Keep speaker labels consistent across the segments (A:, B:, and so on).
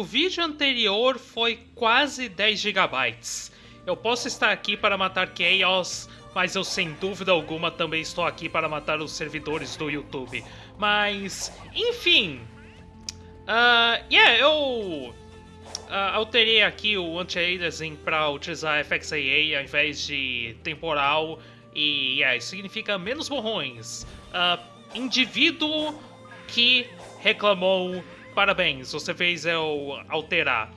A: o vídeo anterior foi quase 10 GB. Eu posso estar aqui para matar Chaos, mas eu sem dúvida alguma também estou aqui para matar os servidores do YouTube. Mas, enfim... Uh, yeah, eu uh, alterei aqui o anti-aliasing para utilizar FXAA ao invés de temporal e yeah, isso significa menos borrões. Uh, indivíduo que reclamou, parabéns, você fez eu alterar.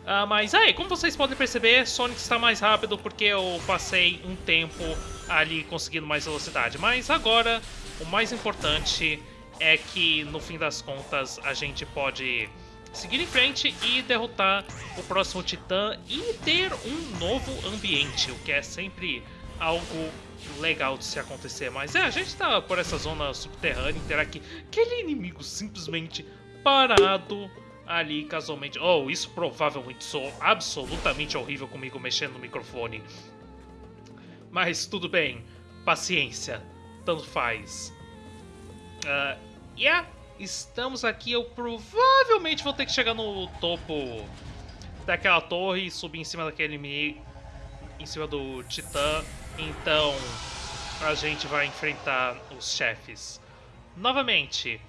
A: Uh, mas aí, como vocês podem perceber, Sonic está mais rápido porque eu passei um tempo ali conseguindo mais velocidade. Mas agora, o mais importante é que, no fim das contas, a gente pode seguir em frente e derrotar o próximo Titã e ter um novo ambiente, o que é sempre algo legal de se acontecer. Mas é, a gente tá por essa zona subterrânea, terá que aquele inimigo simplesmente parado ali casualmente. Oh, isso provavelmente sou absolutamente horrível comigo mexendo no microfone. Mas tudo bem, paciência, tanto faz. Uh, yeah, estamos aqui. Eu provavelmente vou ter que chegar no topo daquela torre e subir em cima daquele inimigo, em cima do Titã. Então, a gente vai enfrentar os chefes. Novamente,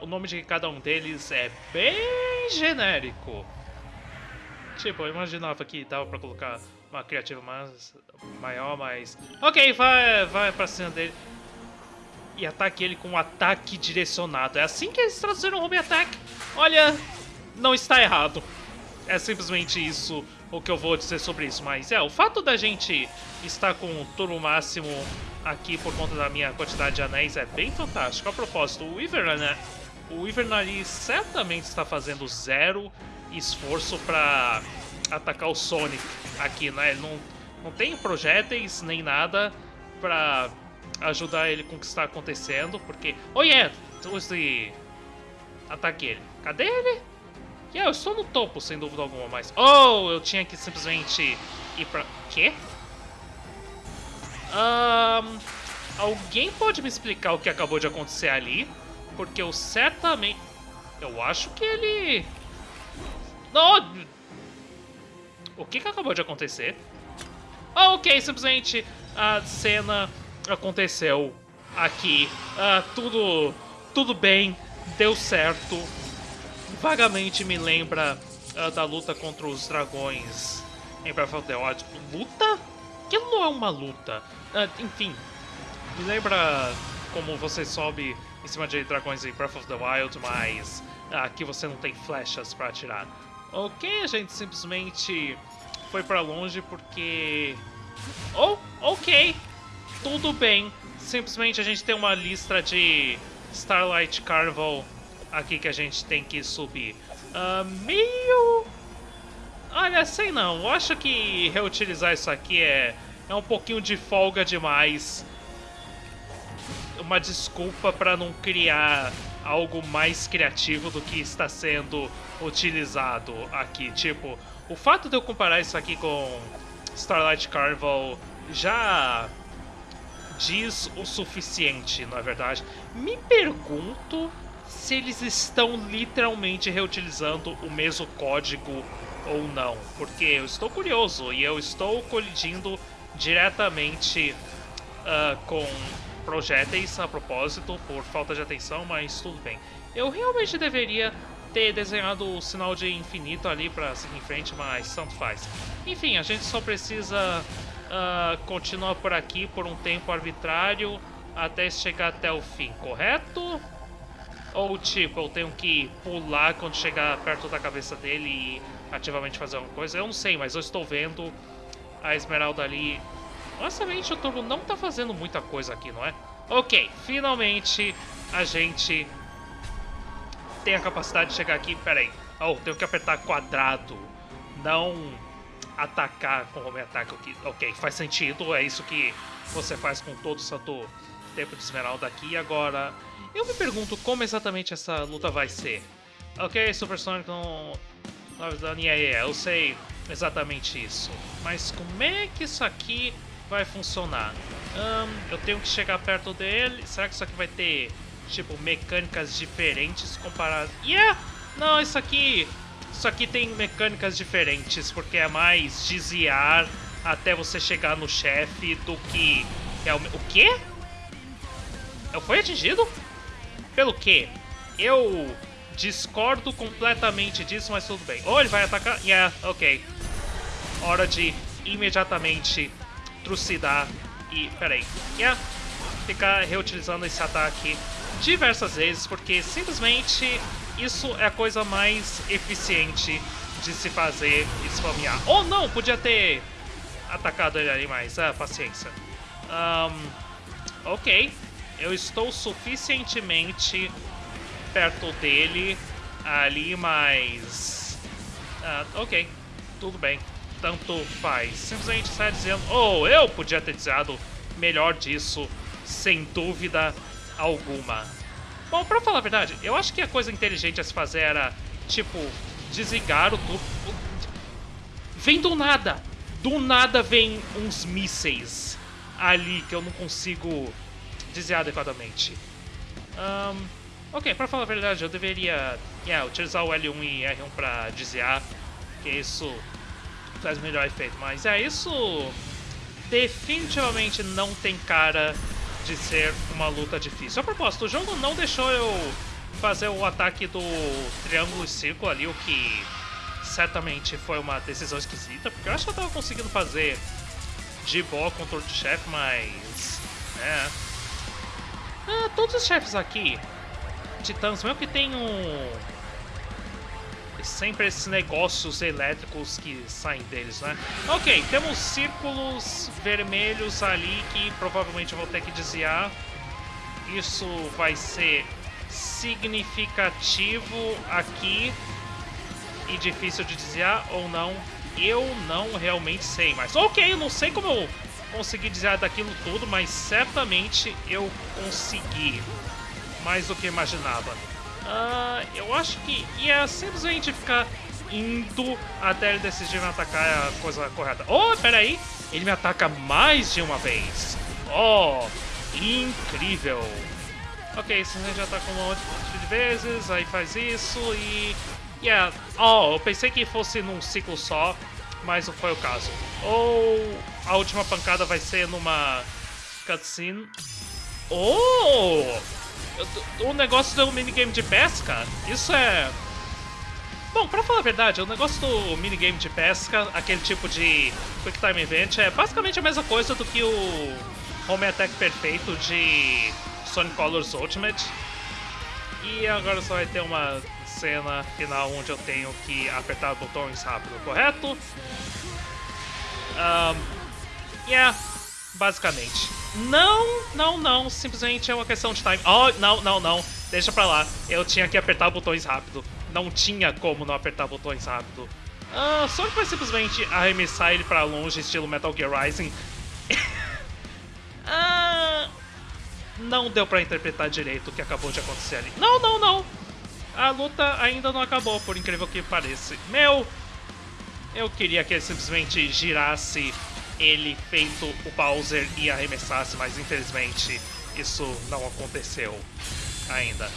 A: o nome de cada um deles é bem genérico. Tipo, eu imaginava que dava pra colocar uma criativa mais, maior, mas... Ok, vai, vai pra cima dele. E ataque ele com um ataque direcionado. É assim que eles traduziram o Home Attack. Olha, não está errado. É simplesmente isso o que eu vou dizer sobre isso. Mas é, o fato da gente estar com o turbo máximo aqui por conta da minha quantidade de anéis é bem fantástico. A propósito, o Ivern, né? O Ivern certamente está fazendo zero esforço para atacar o Sonic aqui, né? Ele não, não tem projéteis nem nada para ajudar ele com o que está acontecendo, porque... Oh yeah! Use... Ataque ele. Cadê ele? Yeah, eu estou no topo, sem dúvida alguma, mas... Oh, eu tinha que simplesmente ir pra... Quê? Um, alguém pode me explicar o que acabou de acontecer ali? Porque eu certamente... Eu acho que ele... Não! O que, que acabou de acontecer? Ah, ok, simplesmente a cena aconteceu aqui. Ah, tudo, tudo bem, deu certo. Vagamente me lembra uh, da luta contra os dragões em Breath of the Wild. Luta? Que não é uma luta. Uh, enfim, me lembra como você sobe em cima de dragões em Breath of the Wild, mas aqui você não tem flechas para atirar. Ok, a gente simplesmente foi para longe porque... Oh, ok, tudo bem. Simplesmente a gente tem uma lista de Starlight Carnival aqui que a gente tem que subir. Uh, meio... Olha, sei não. Eu acho que reutilizar isso aqui é, é um pouquinho de folga demais. Uma desculpa para não criar algo mais criativo do que está sendo utilizado aqui. Tipo, o fato de eu comparar isso aqui com Starlight Carnival já diz o suficiente, não é verdade? Me pergunto se eles estão literalmente reutilizando o mesmo código ou não. Porque eu estou curioso e eu estou colidindo diretamente uh, com projéteis a propósito, por falta de atenção, mas tudo bem. Eu realmente deveria ter desenhado o sinal de infinito ali para seguir em frente, mas tanto faz. Enfim, a gente só precisa uh, continuar por aqui por um tempo arbitrário até chegar até o fim, correto? Ou tipo, eu tenho que pular quando chegar perto da cabeça dele e ativamente fazer alguma coisa? Eu não sei, mas eu estou vendo a Esmeralda ali. Honestamente, o Turbo não está fazendo muita coisa aqui, não é? Ok, finalmente a gente tem a capacidade de chegar aqui. Pera aí. Oh, tenho que apertar quadrado. Não atacar com home attack aqui. Ok, faz sentido. É isso que você faz com todo o santo tempo de esmeralda aqui. Agora, eu me pergunto como exatamente essa luta vai ser. Ok, Supersonic não... Yeah, yeah, eu sei exatamente isso. Mas como é que isso aqui vai funcionar? Um, eu tenho que chegar perto dele. Será que isso aqui vai ter, tipo, mecânicas diferentes comparadas? Yeah! Não, isso aqui Isso aqui tem mecânicas diferentes, porque é mais desviar até você chegar no chefe do que... É o... o quê? Eu fui atingido? Pelo quê? Eu discordo completamente disso, mas tudo bem. Ou ele vai atacar... Yeah, ok. Hora de imediatamente trucidar e... Peraí. Yeah. Ficar reutilizando esse ataque diversas vezes, porque simplesmente isso é a coisa mais eficiente de se fazer spamear. Ou não, podia ter atacado ele ali mais. Ah, paciência. Um, ok. Eu estou suficientemente perto dele ali, mas... Uh, ok, tudo bem. Tanto faz. Simplesmente está dizendo... Oh, eu podia ter dizendo melhor disso, sem dúvida alguma. Bom, pra falar a verdade, eu acho que a coisa inteligente a se fazer era, tipo, desligar o tubo. Vem do nada! Do nada vem uns mísseis ali que eu não consigo desviar adequadamente. Um, ok, pra falar a verdade, eu deveria yeah, utilizar o L1 e R1 pra desviar, que isso faz melhor efeito. Mas é, isso definitivamente não tem cara de ser uma luta difícil. A propósito, o jogo não deixou eu fazer o ataque do triângulo e círculo ali, o que certamente foi uma decisão esquisita, porque eu acho que eu tava conseguindo fazer de boa controle de chefe, mas... é... Ah, todos os chefes aqui, titãs, mesmo que tem um... Sempre esses negócios elétricos que saem deles, né? Ok, temos círculos vermelhos ali que provavelmente eu vou ter que desviar. Isso vai ser significativo aqui e difícil de desviar ou não. Eu não realmente sei, mas ok, eu não sei como eu consegui desviar daquilo tudo, mas certamente eu consegui mais do que imaginava. Uh, eu acho que ia simplesmente ficar indo até ele decidir me atacar é a coisa correta. Oh, peraí! Ele me ataca mais de uma vez. Oh, incrível! Ok, você já atacou um monte de vezes, aí faz isso e... Yeah, oh, eu pensei que fosse num ciclo só, mas não foi o caso. Ou a última pancada vai ser numa cutscene. Oh! O negócio do minigame de pesca, isso é... Bom, pra falar a verdade, o negócio do minigame de pesca, aquele tipo de Quick Time Event, é basicamente a mesma coisa do que o Home Attack perfeito de Sonic Colors Ultimate. E agora só vai ter uma cena final onde eu tenho que apertar botões rápido, correto? Um, yeah, basicamente. Não, não, não, simplesmente é uma questão de time. Oh, não, não, não, deixa pra lá. Eu tinha que apertar botões rápido. Não tinha como não apertar botões rápido. Uh, Sonic vai simplesmente arremessar ele pra longe, estilo Metal Gear Rising. uh, não deu pra interpretar direito o que acabou de acontecer ali. Não, não, não. A luta ainda não acabou, por incrível que pareça. Meu, eu queria que ele simplesmente girasse ele feito o Bowser e arremessasse, mas infelizmente isso não aconteceu ainda.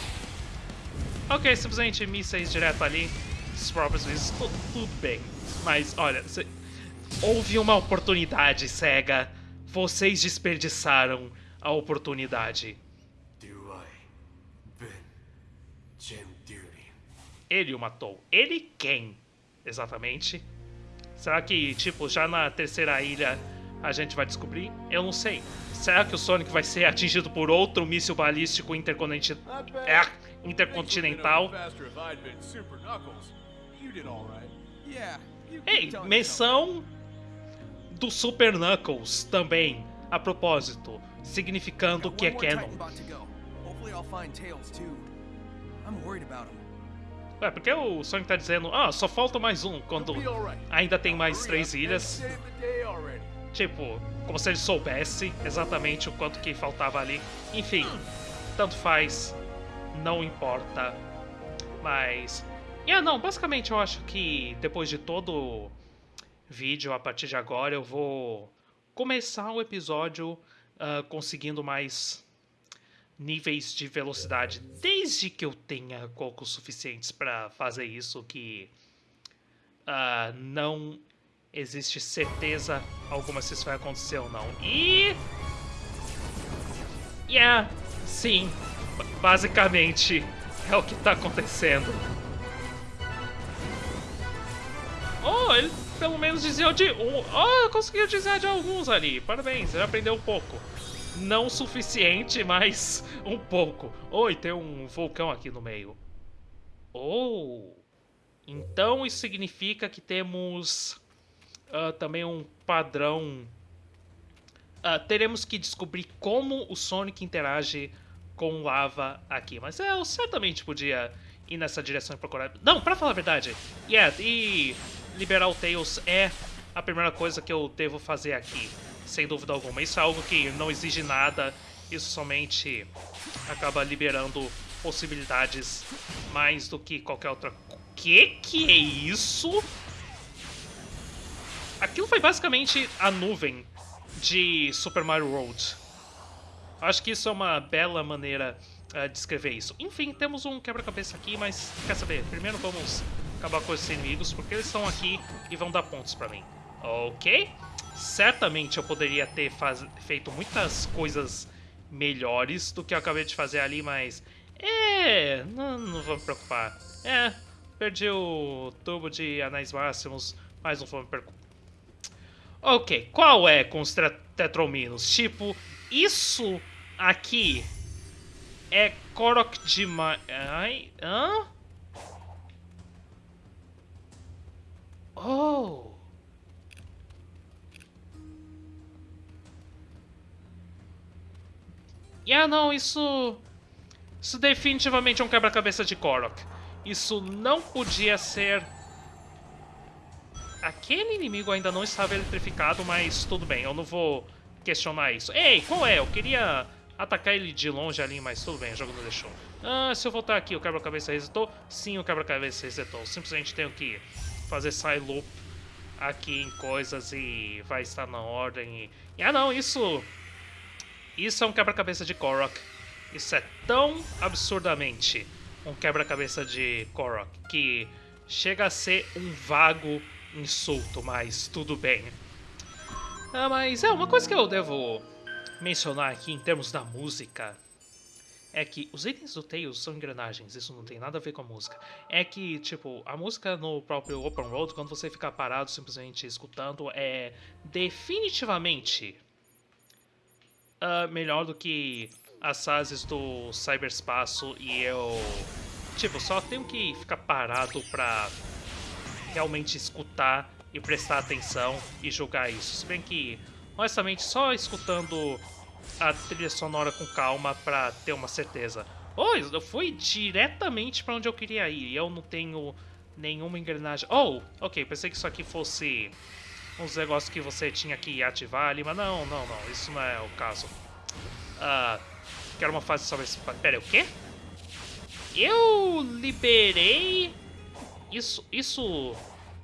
A: Ok, simplesmente mísseis direto ali, os próprios mísseis, tudo, tudo bem. Mas olha, cê, houve uma oportunidade, SEGA. Vocês desperdiçaram a oportunidade. Ele o matou. Ele quem? Exatamente. Será que, tipo, já na terceira ilha a gente vai descobrir? Eu não sei. Será que o Sonic vai ser atingido por outro míssil balístico? É, intercontinental? Ei, menção do Super Knuckles também, a propósito, significando que é canon. I'm worried about him. É, porque o Sonic tá dizendo, ah, só falta mais um, quando ainda tem mais três ilhas. Tipo, como se ele soubesse exatamente o quanto que faltava ali. Enfim, tanto faz, não importa. Mas... Yeah, não, basicamente eu acho que depois de todo vídeo, a partir de agora, eu vou começar o episódio uh, conseguindo mais níveis de velocidade, desde que eu tenha cocos suficientes para fazer isso, que uh, não existe certeza alguma se isso vai acontecer ou não. E... Yeah, sim, basicamente é o que tá acontecendo. Oh, ele pelo menos dizia de um... Oh, conseguiu dizer de alguns ali. Parabéns, ele aprendeu um pouco. Não o suficiente, mas um pouco. Oi, tem um vulcão aqui no meio. Oh... Então isso significa que temos uh, também um padrão. Uh, teremos que descobrir como o Sonic interage com lava aqui. Mas eu certamente podia ir nessa direção e procurar. Não, pra falar a verdade. Yeah, e liberar o Tails é a primeira coisa que eu devo fazer aqui. Sem dúvida alguma. Isso é algo que não exige nada. Isso somente acaba liberando possibilidades mais do que qualquer outra que que é isso? Aquilo foi basicamente a nuvem de Super Mario World. Acho que isso é uma bela maneira uh, de escrever isso. Enfim, temos um quebra-cabeça aqui, mas quer saber? Primeiro vamos acabar com esses inimigos, porque eles estão aqui e vão dar pontos pra mim. Ok? Certamente eu poderia ter feito muitas coisas melhores do que eu acabei de fazer ali, mas... É, não, não vou me preocupar. É, Perdi o tubo de anéis máximos, mas não foi me preocupar. Ok, qual é com os tetrominos? Tipo, isso aqui é Korok demais. Ai, hã? Oh! Yeah, não, isso... Isso definitivamente é um quebra-cabeça de Korok. Isso não podia ser... Aquele inimigo ainda não estava eletrificado, mas tudo bem, eu não vou questionar isso. Ei, qual é? Eu queria atacar ele de longe ali, mas tudo bem, o jogo não deixou. Ah, se eu voltar aqui, o quebra-cabeça resetou? Sim, o quebra-cabeça resetou. Simplesmente tenho que fazer side loop aqui em coisas e vai estar na ordem. E... Ah, não, isso... Isso é um quebra-cabeça de Korok. Isso é tão absurdamente um quebra-cabeça de Korok, que chega a ser um vago insulto, mas tudo bem. Ah, mas é uma coisa que eu devo mencionar aqui em termos da música é que os itens do Tails são engrenagens, isso não tem nada a ver com a música. É que, tipo, a música no próprio Open Road, quando você fica parado simplesmente escutando, é definitivamente uh, melhor do que as fases do cyberspaço e eu, tipo, só tenho que ficar parado pra realmente escutar e prestar atenção e julgar isso. Se bem que, honestamente, só escutando a trilha sonora com calma pra ter uma certeza. Oh, eu fui diretamente pra onde eu queria ir e eu não tenho nenhuma engrenagem. Oh, ok, pensei que isso aqui fosse uns negócios que você tinha que ativar ali, mas não, não, não, isso não é o caso. Uh, Quero uma fase sobre esse... Pera, o quê? Eu liberei... Isso... Isso...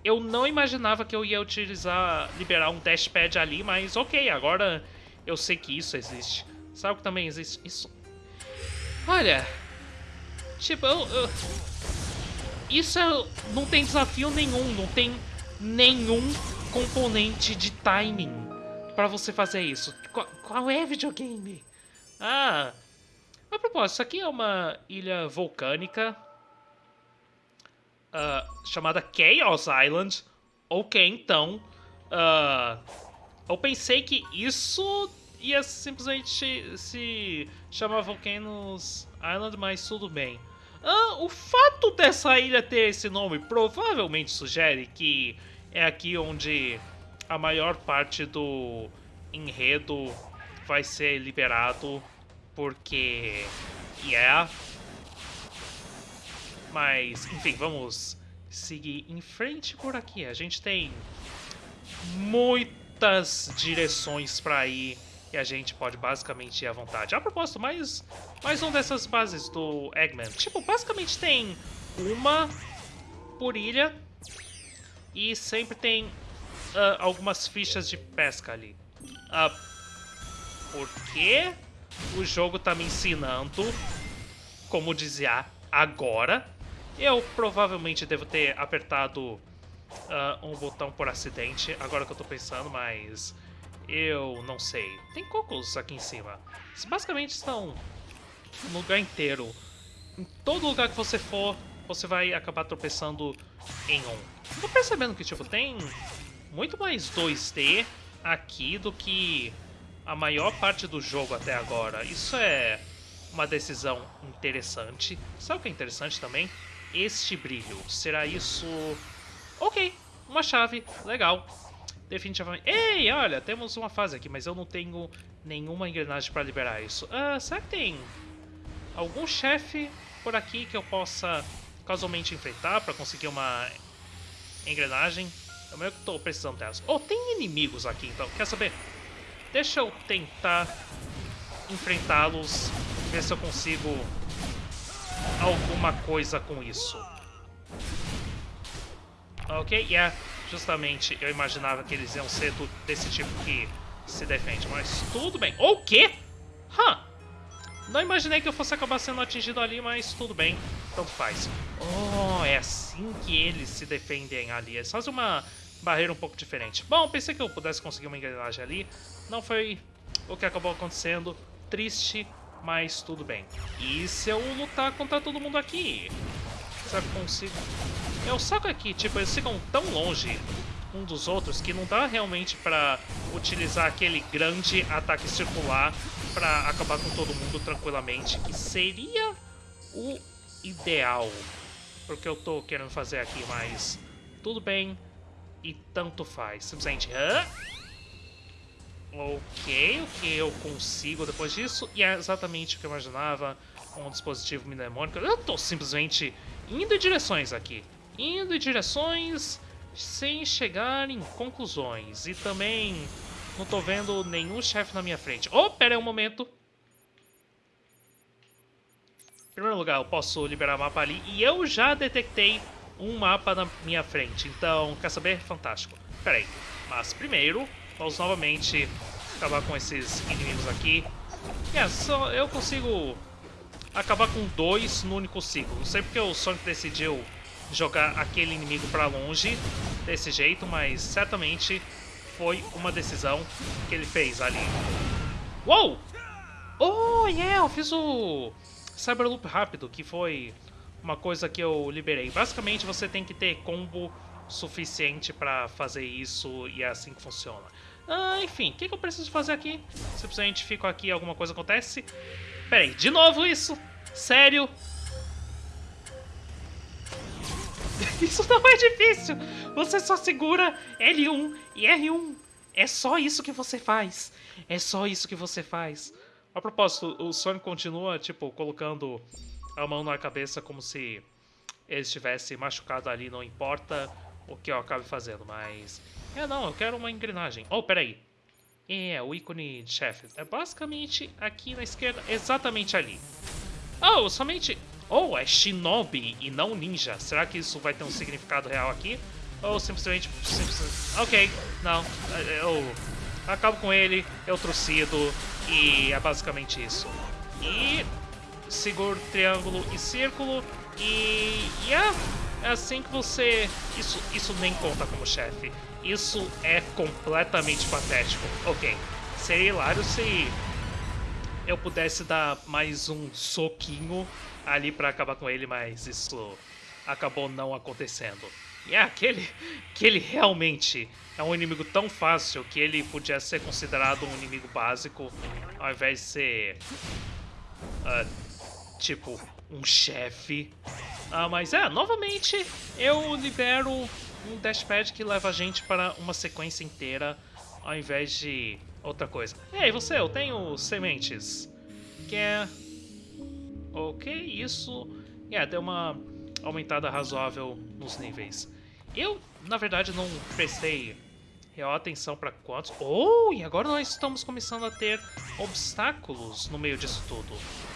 A: Eu não imaginava que eu ia utilizar... Liberar um dashpad ali, mas ok, agora eu sei que isso existe. Sabe que também existe? Isso... Olha... Tipo, eu... eu... Isso é... não tem desafio nenhum, não tem nenhum componente de timing pra você fazer isso. Qual, qual é videogame? Ah, a propósito, isso aqui é uma ilha vulcânica uh, chamada Chaos Island. Ok, então. Uh, eu pensei que isso ia simplesmente se chamar Volcanoes Island, mas tudo bem. Uh, o fato dessa ilha ter esse nome provavelmente sugere que é aqui onde a maior parte do enredo vai ser liberado porque... Yeah. Mas, enfim, vamos seguir em frente por aqui. A gente tem muitas direções para ir e a gente pode basicamente ir à vontade. A propósito, mais, mais uma dessas bases do Eggman. Tipo, basicamente tem uma por ilha e sempre tem uh, algumas fichas de pesca ali. Uh, por quê? o jogo tá me ensinando como dizer agora. Eu provavelmente devo ter apertado uh, um botão por acidente, agora que eu tô pensando, mas eu não sei. Tem cocos aqui em cima. Basicamente estão no lugar inteiro. Em todo lugar que você for, você vai acabar tropeçando em um. Tô percebendo que, tipo, tem muito mais 2D aqui do que a maior parte do jogo até agora. Isso é uma decisão interessante. Sabe o que é interessante também? Este brilho. Será isso... Ok, uma chave, legal. Definitivamente... Ei, olha, temos uma fase aqui, mas eu não tenho nenhuma engrenagem para liberar isso. Ah, será que tem algum chefe por aqui que eu possa casualmente enfrentar para conseguir uma engrenagem? Eu meio que estou precisando delas. Oh, tem inimigos aqui, então. Quer saber? Deixa eu tentar enfrentá-los, ver se eu consigo alguma coisa com isso. Ok, yeah, justamente eu imaginava que eles iam ser desse tipo que se defende, mas tudo bem. O quê? Huh. Não imaginei que eu fosse acabar sendo atingido ali, mas tudo bem, tanto faz. Oh, é assim que eles se defendem ali. Eles fazem uma barreira um pouco diferente. Bom, pensei que eu pudesse conseguir uma engrenagem ali. Não foi o que acabou acontecendo. Triste, mas tudo bem. E se eu lutar contra todo mundo aqui? Será que consigo? É, o saco aqui, tipo, eles ficam tão longe um dos outros que não dá realmente pra utilizar aquele grande ataque circular pra acabar com todo mundo tranquilamente, que seria o ideal. Porque eu tô querendo fazer aqui, mas tudo bem e tanto faz. Simplesmente... Hã? Ok, o que eu consigo depois disso? E é exatamente o que eu imaginava, um dispositivo mnemônico. Eu tô simplesmente indo em direções aqui. Indo em direções sem chegar em conclusões. E também não tô vendo nenhum chefe na minha frente. Oh, pera aí um momento. Em primeiro lugar, eu posso liberar o mapa ali. E eu já detectei um mapa na minha frente. Então, quer saber? Fantástico. Pera aí. Mas primeiro, Vamos novamente acabar com esses inimigos aqui. É, só eu consigo acabar com dois no único ciclo. Não sei porque o Sonic decidiu jogar aquele inimigo pra longe desse jeito, mas certamente foi uma decisão que ele fez ali. Uou! Oh, yeah, eu fiz o Cyberloop rápido, que foi uma coisa que eu liberei. Basicamente, você tem que ter combo suficiente para fazer isso e é assim que funciona. Ah, enfim, o que, que, eu preciso fazer aqui? Simplesmente fico aqui alguma coisa acontece. Peraí, de novo isso? Sério? Isso não é difícil! Você só segura L1 e R1. É só isso que você faz. É só isso que você faz. A propósito, o Sonic continua, tipo, colocando a mão na cabeça como se ele estivesse machucado ali, não importa o que eu acabe fazendo, mas... É, não, eu quero uma engrenagem. Oh, peraí. É, o ícone de chefe. É basicamente aqui na esquerda, exatamente ali. Oh, somente... Oh, é Shinobi e não Ninja. Será que isso vai ter um significado real aqui? Ou simplesmente... Ok, não. Eu acabo com ele, eu trucido e é basicamente isso. E seguro triângulo e círculo e... Yeah, é assim que você... Isso, isso nem conta como chefe. Isso é completamente patético. Ok, seria hilário se eu pudesse dar mais um soquinho ali pra acabar com ele, mas isso acabou não acontecendo. E é aquele que ele realmente é um inimigo tão fácil que ele podia ser considerado um inimigo básico ao invés de ser uh, tipo um chefe ah, mas é, novamente eu libero um dashpad que leva a gente para uma sequência inteira ao invés de outra coisa. Ei, você, eu tenho sementes. Quer... Ok, isso... É, deu uma aumentada razoável nos níveis. Eu, na verdade, não prestei real atenção para quantos... Oh, e agora nós estamos começando a ter obstáculos no meio disso tudo.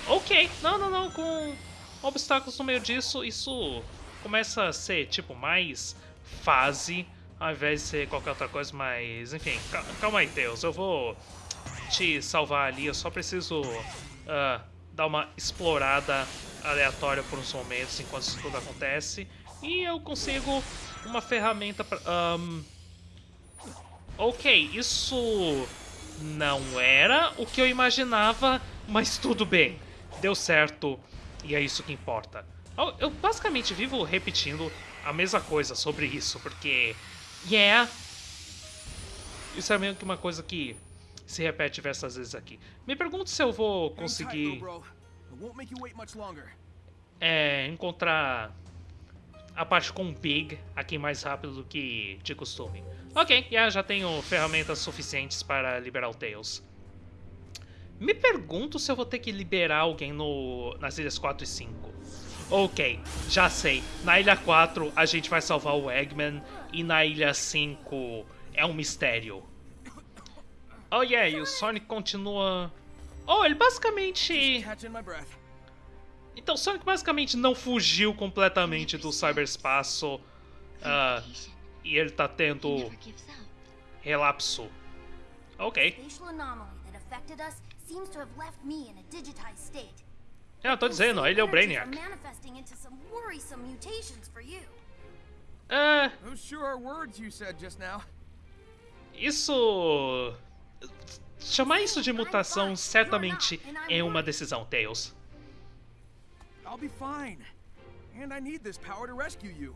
A: Ok, não, não, não, com obstáculos no meio disso, isso começa a ser, tipo, mais fase, ao invés de ser qualquer outra coisa, mas... Enfim, calma aí, Deus, eu vou te salvar ali, eu só preciso uh, dar uma explorada aleatória por uns momentos enquanto isso tudo acontece, e eu consigo uma ferramenta pra... Um... Ok, isso não era o que eu imaginava, mas tudo bem. Deu certo e é isso que importa. Eu basicamente vivo repetindo a mesma coisa sobre isso, porque... Yeah! Isso é meio que uma coisa que se repete diversas vezes aqui. Me pergunto se eu vou conseguir... É, encontrar a parte com Big aqui mais rápido do que de costume. Ok, yeah, já tenho ferramentas suficientes para liberar o Tails. Me pergunto se eu vou ter que liberar alguém no, nas ilhas 4 e 5. Ok, já sei. Na ilha 4 a gente vai salvar o Eggman e na ilha 5 é um mistério. Oh yeah, e o Sonic continua... Oh, ele basicamente... Então, Sonic basicamente não fugiu completamente do cyberespaço. Uh, e ele tá tendo relapso. Ok. É, eu tô dizendo, ele é o Brainiac. É... Isso... Chamar isso de mutação certamente é uma decisão, Tails. I'll be fine. And I need this power to rescue you.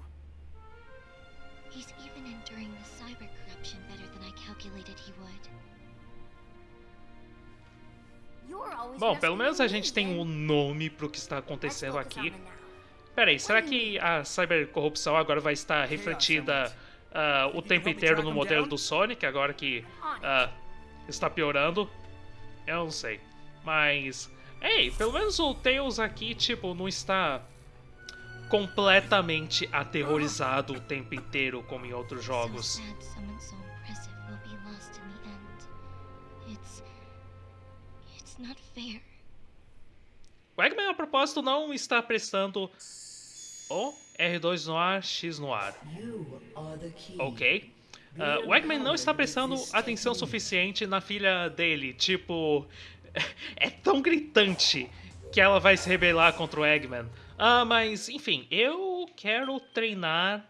A: He's even enduring the cyber corruption better than I calculated he would. Bom, pelo menos a gente tem um nome pro que está acontecendo aqui. Peraí, será que a cybercorrupção agora vai estar refletida uh, o tempo inteiro no modelo do Sonic, agora que uh, está piorando? Eu não sei. Mas Ei, pelo menos o Tails aqui, tipo, não está completamente aterrorizado o tempo inteiro como em outros jogos. O Eggman, a propósito, não está prestando o R2 no ar, X no ar. Ok. Uh, o Eggman não está prestando atenção suficiente na filha dele, tipo é tão gritante que ela vai se rebelar contra o Eggman. Ah, mas enfim, eu quero treinar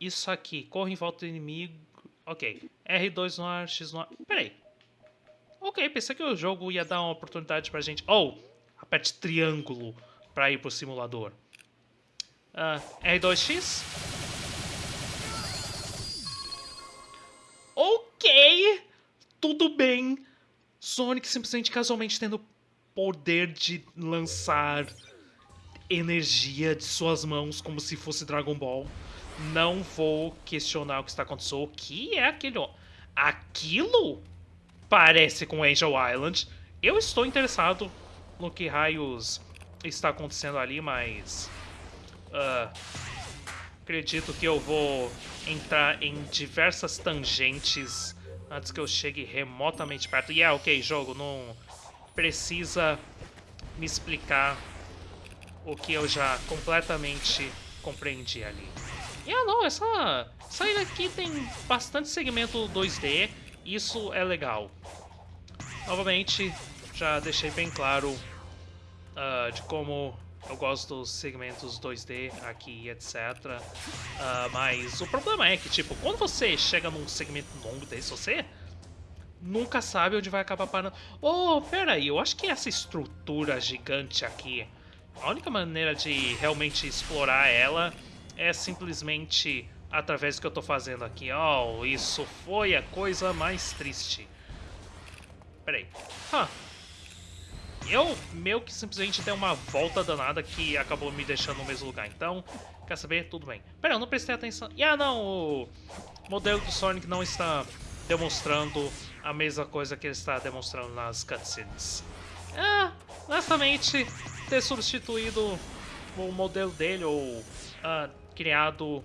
A: isso aqui. Corre em volta do inimigo. Ok. R2 no ar, X no ar. Peraí. Ok, pensei que o jogo ia dar uma oportunidade pra gente. Oh! Aperte triângulo pra ir pro simulador. Uh, R2X. Ok! Tudo bem. Sonic simplesmente casualmente tendo poder de lançar energia de suas mãos como se fosse Dragon Ball. Não vou questionar o que está acontecendo. O que é aquele... Aquilo parece com Angel Island. Eu estou interessado no que raios está acontecendo ali, mas... Uh, acredito que eu vou entrar em diversas tangentes antes que eu chegue remotamente perto. E é ok, jogo, não precisa me explicar o que eu já completamente compreendi ali. E ah não, essa, essa ilha aqui tem bastante segmento 2D, isso é legal. Novamente, já deixei bem claro uh, de como eu gosto dos segmentos 2D aqui, etc. Uh, mas o problema é que, tipo, quando você chega num segmento longo desse, você nunca sabe onde vai acabar parando. Oh, pera aí, eu acho que essa estrutura gigante aqui, a única maneira de realmente explorar ela é simplesmente através do que eu tô fazendo aqui. Oh, isso foi a coisa mais triste. Pera aí. Huh eu meio que simplesmente dei uma volta danada que acabou me deixando no mesmo lugar. Então, quer saber? Tudo bem. Pera, eu não prestei atenção. E ah, não, o modelo do Sonic não está demonstrando a mesma coisa que ele está demonstrando nas cutscenes. Ah, honestamente, ter substituído o modelo dele ou ah, criado,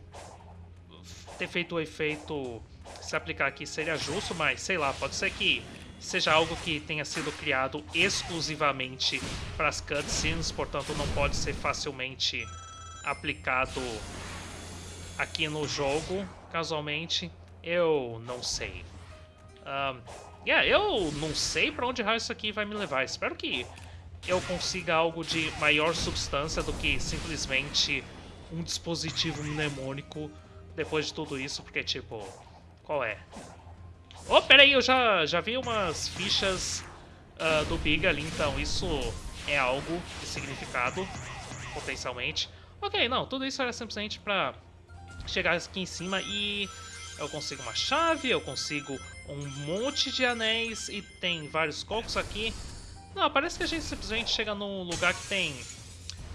A: ter feito o efeito se aplicar aqui seria justo, mas sei lá, pode ser que seja algo que tenha sido criado exclusivamente para as cutscenes, portanto não pode ser facilmente aplicado aqui no jogo, casualmente. Eu não sei. Um, yeah, eu não sei para onde isso aqui vai me levar. Espero que eu consiga algo de maior substância do que simplesmente um dispositivo mnemônico depois de tudo isso, porque, tipo, qual é? Oh, peraí, eu já, já vi umas fichas uh, do Big ali, então isso é algo de significado, potencialmente. Ok, não, tudo isso era simplesmente pra chegar aqui em cima e eu consigo uma chave, eu consigo um monte de anéis e tem vários cocos aqui. Não, parece que a gente simplesmente chega num lugar que tem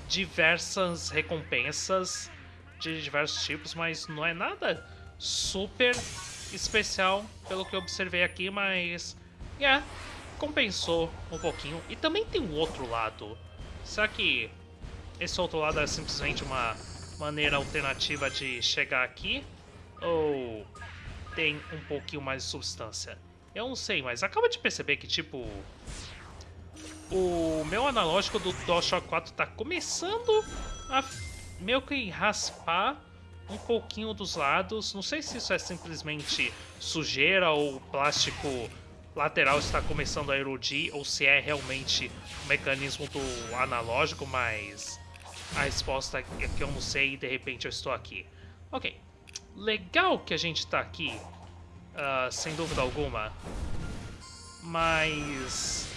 A: diversas recompensas de diversos tipos, mas não é nada super especial pelo que eu observei aqui, mas... É, yeah, compensou um pouquinho. E também tem um outro lado. Será que esse outro lado é simplesmente uma maneira alternativa de chegar aqui? Ou tem um pouquinho mais de substância? Eu não sei, mas acaba de perceber que, tipo... O meu analógico do DualShock 4 tá começando a meio que raspar um pouquinho dos lados. Não sei se isso é simplesmente sujeira ou plástico lateral está começando a erodir ou se é realmente o mecanismo do analógico, mas a resposta é que eu não sei e de repente eu estou aqui. Ok, legal que a gente está aqui, uh, sem dúvida alguma, mas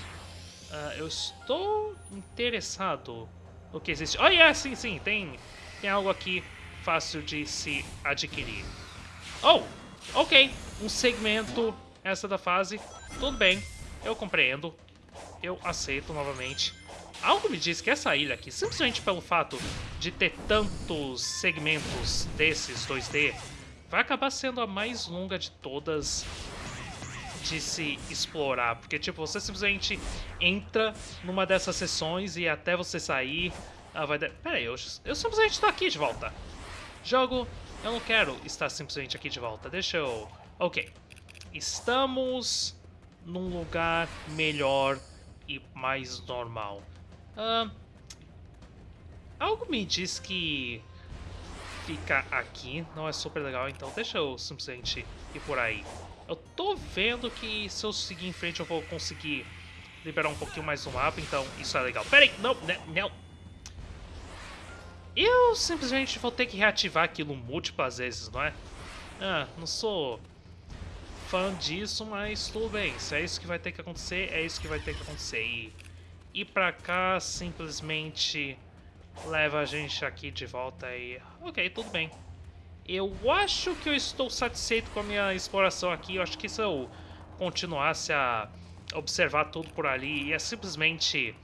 A: uh, eu estou interessado no que existe. Oh, yeah, sim, sim, tem, tem algo aqui fácil de se adquirir. Oh, ok, um segmento essa da fase, tudo bem, eu compreendo, eu aceito novamente. Algo me diz que essa ilha aqui, simplesmente pelo fato de ter tantos segmentos desses 2D, vai acabar sendo a mais longa de todas de se explorar. Porque, tipo, você simplesmente entra numa dessas sessões e até você sair... Ah, vai... Pera aí, eu, eu simplesmente estou aqui de volta. Jogo, eu não quero estar simplesmente aqui de volta. Deixa eu... Ok. Estamos num lugar melhor e mais normal. Uh, algo me diz que ficar aqui não é super legal, então deixa eu simplesmente ir por aí. Eu tô vendo que se eu seguir em frente eu vou conseguir liberar um pouquinho mais do mapa, então isso é legal. Pera aí, não, né, não. Eu simplesmente vou ter que reativar aquilo múltiplas vezes, não é? Ah, não sou fã disso, mas tudo bem. Se é isso que vai ter que acontecer, é isso que vai ter que acontecer. E ir pra cá simplesmente leva a gente aqui de volta e... Ok, tudo bem. Eu acho que eu estou satisfeito com a minha exploração aqui. Eu acho que se eu continuasse a observar tudo por ali, ia simplesmente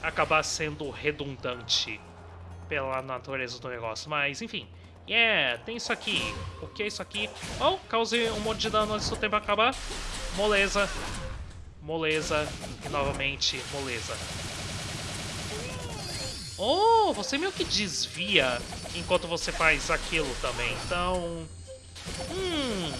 A: acabar sendo redundante pela natureza do negócio. Mas, enfim. Yeah, tem isso aqui. O que é isso aqui? Oh, causei um monte de dano antes do tempo acabar. Moleza moleza e novamente moleza. Oh, você meio que desvia enquanto você faz aquilo também, então... Hum...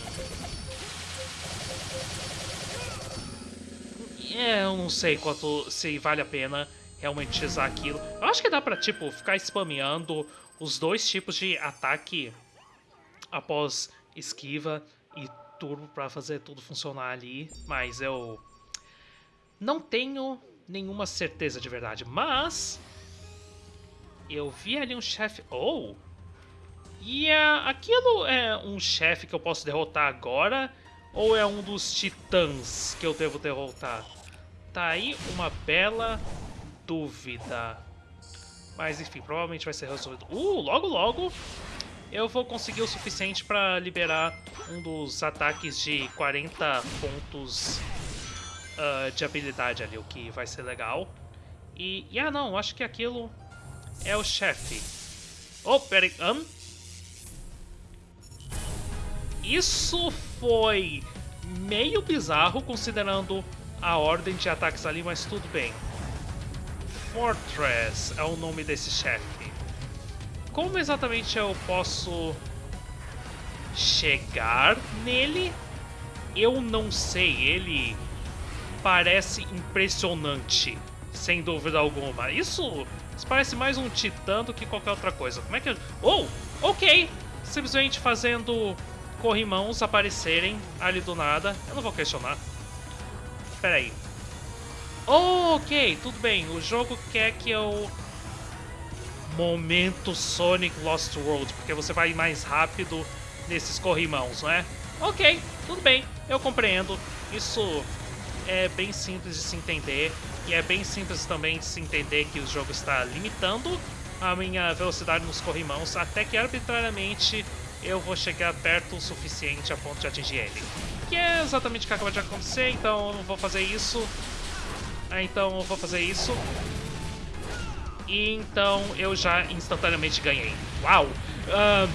A: É, eu não sei quanto se vale a pena realmente usar aquilo. Eu acho que dá pra, tipo, ficar spameando os dois tipos de ataque após esquiva e turbo pra fazer tudo funcionar ali, mas eu não tenho nenhuma certeza de verdade, mas... Eu vi ali um chefe... Oh! E é, aquilo é um chefe que eu posso derrotar agora? Ou é um dos titãs que eu devo derrotar? Tá aí uma bela dúvida. Mas enfim, provavelmente vai ser resolvido. Uh, logo logo eu vou conseguir o suficiente para liberar um dos ataques de 40 pontos uh, de habilidade ali, o que vai ser legal. E, e ah não, acho que aquilo é o chefe. Oh, peraí? Isso foi meio bizarro considerando a ordem de ataques ali, mas tudo bem. Fortress é o nome desse chefe. Como exatamente eu posso chegar nele? Eu não sei, ele parece impressionante, sem dúvida alguma. Isso, parece mais um titã do que qualquer outra coisa. Como é que... Oh, ok! Simplesmente fazendo corrimãos aparecerem ali do nada. Eu não vou questionar. Espera aí. Ok, tudo bem. O jogo quer que eu... Momento Sonic Lost World, porque você vai mais rápido nesses corrimãos, não é? Ok, tudo bem, eu compreendo. Isso é bem simples de se entender. E é bem simples também de se entender que o jogo está limitando a minha velocidade nos corrimãos até que arbitrariamente eu vou chegar perto o suficiente a ponto de atingir ele. Que é exatamente o que acaba de acontecer, então eu não vou fazer isso. Ah, então eu vou fazer isso. E então eu já instantaneamente ganhei. Uau! Uh,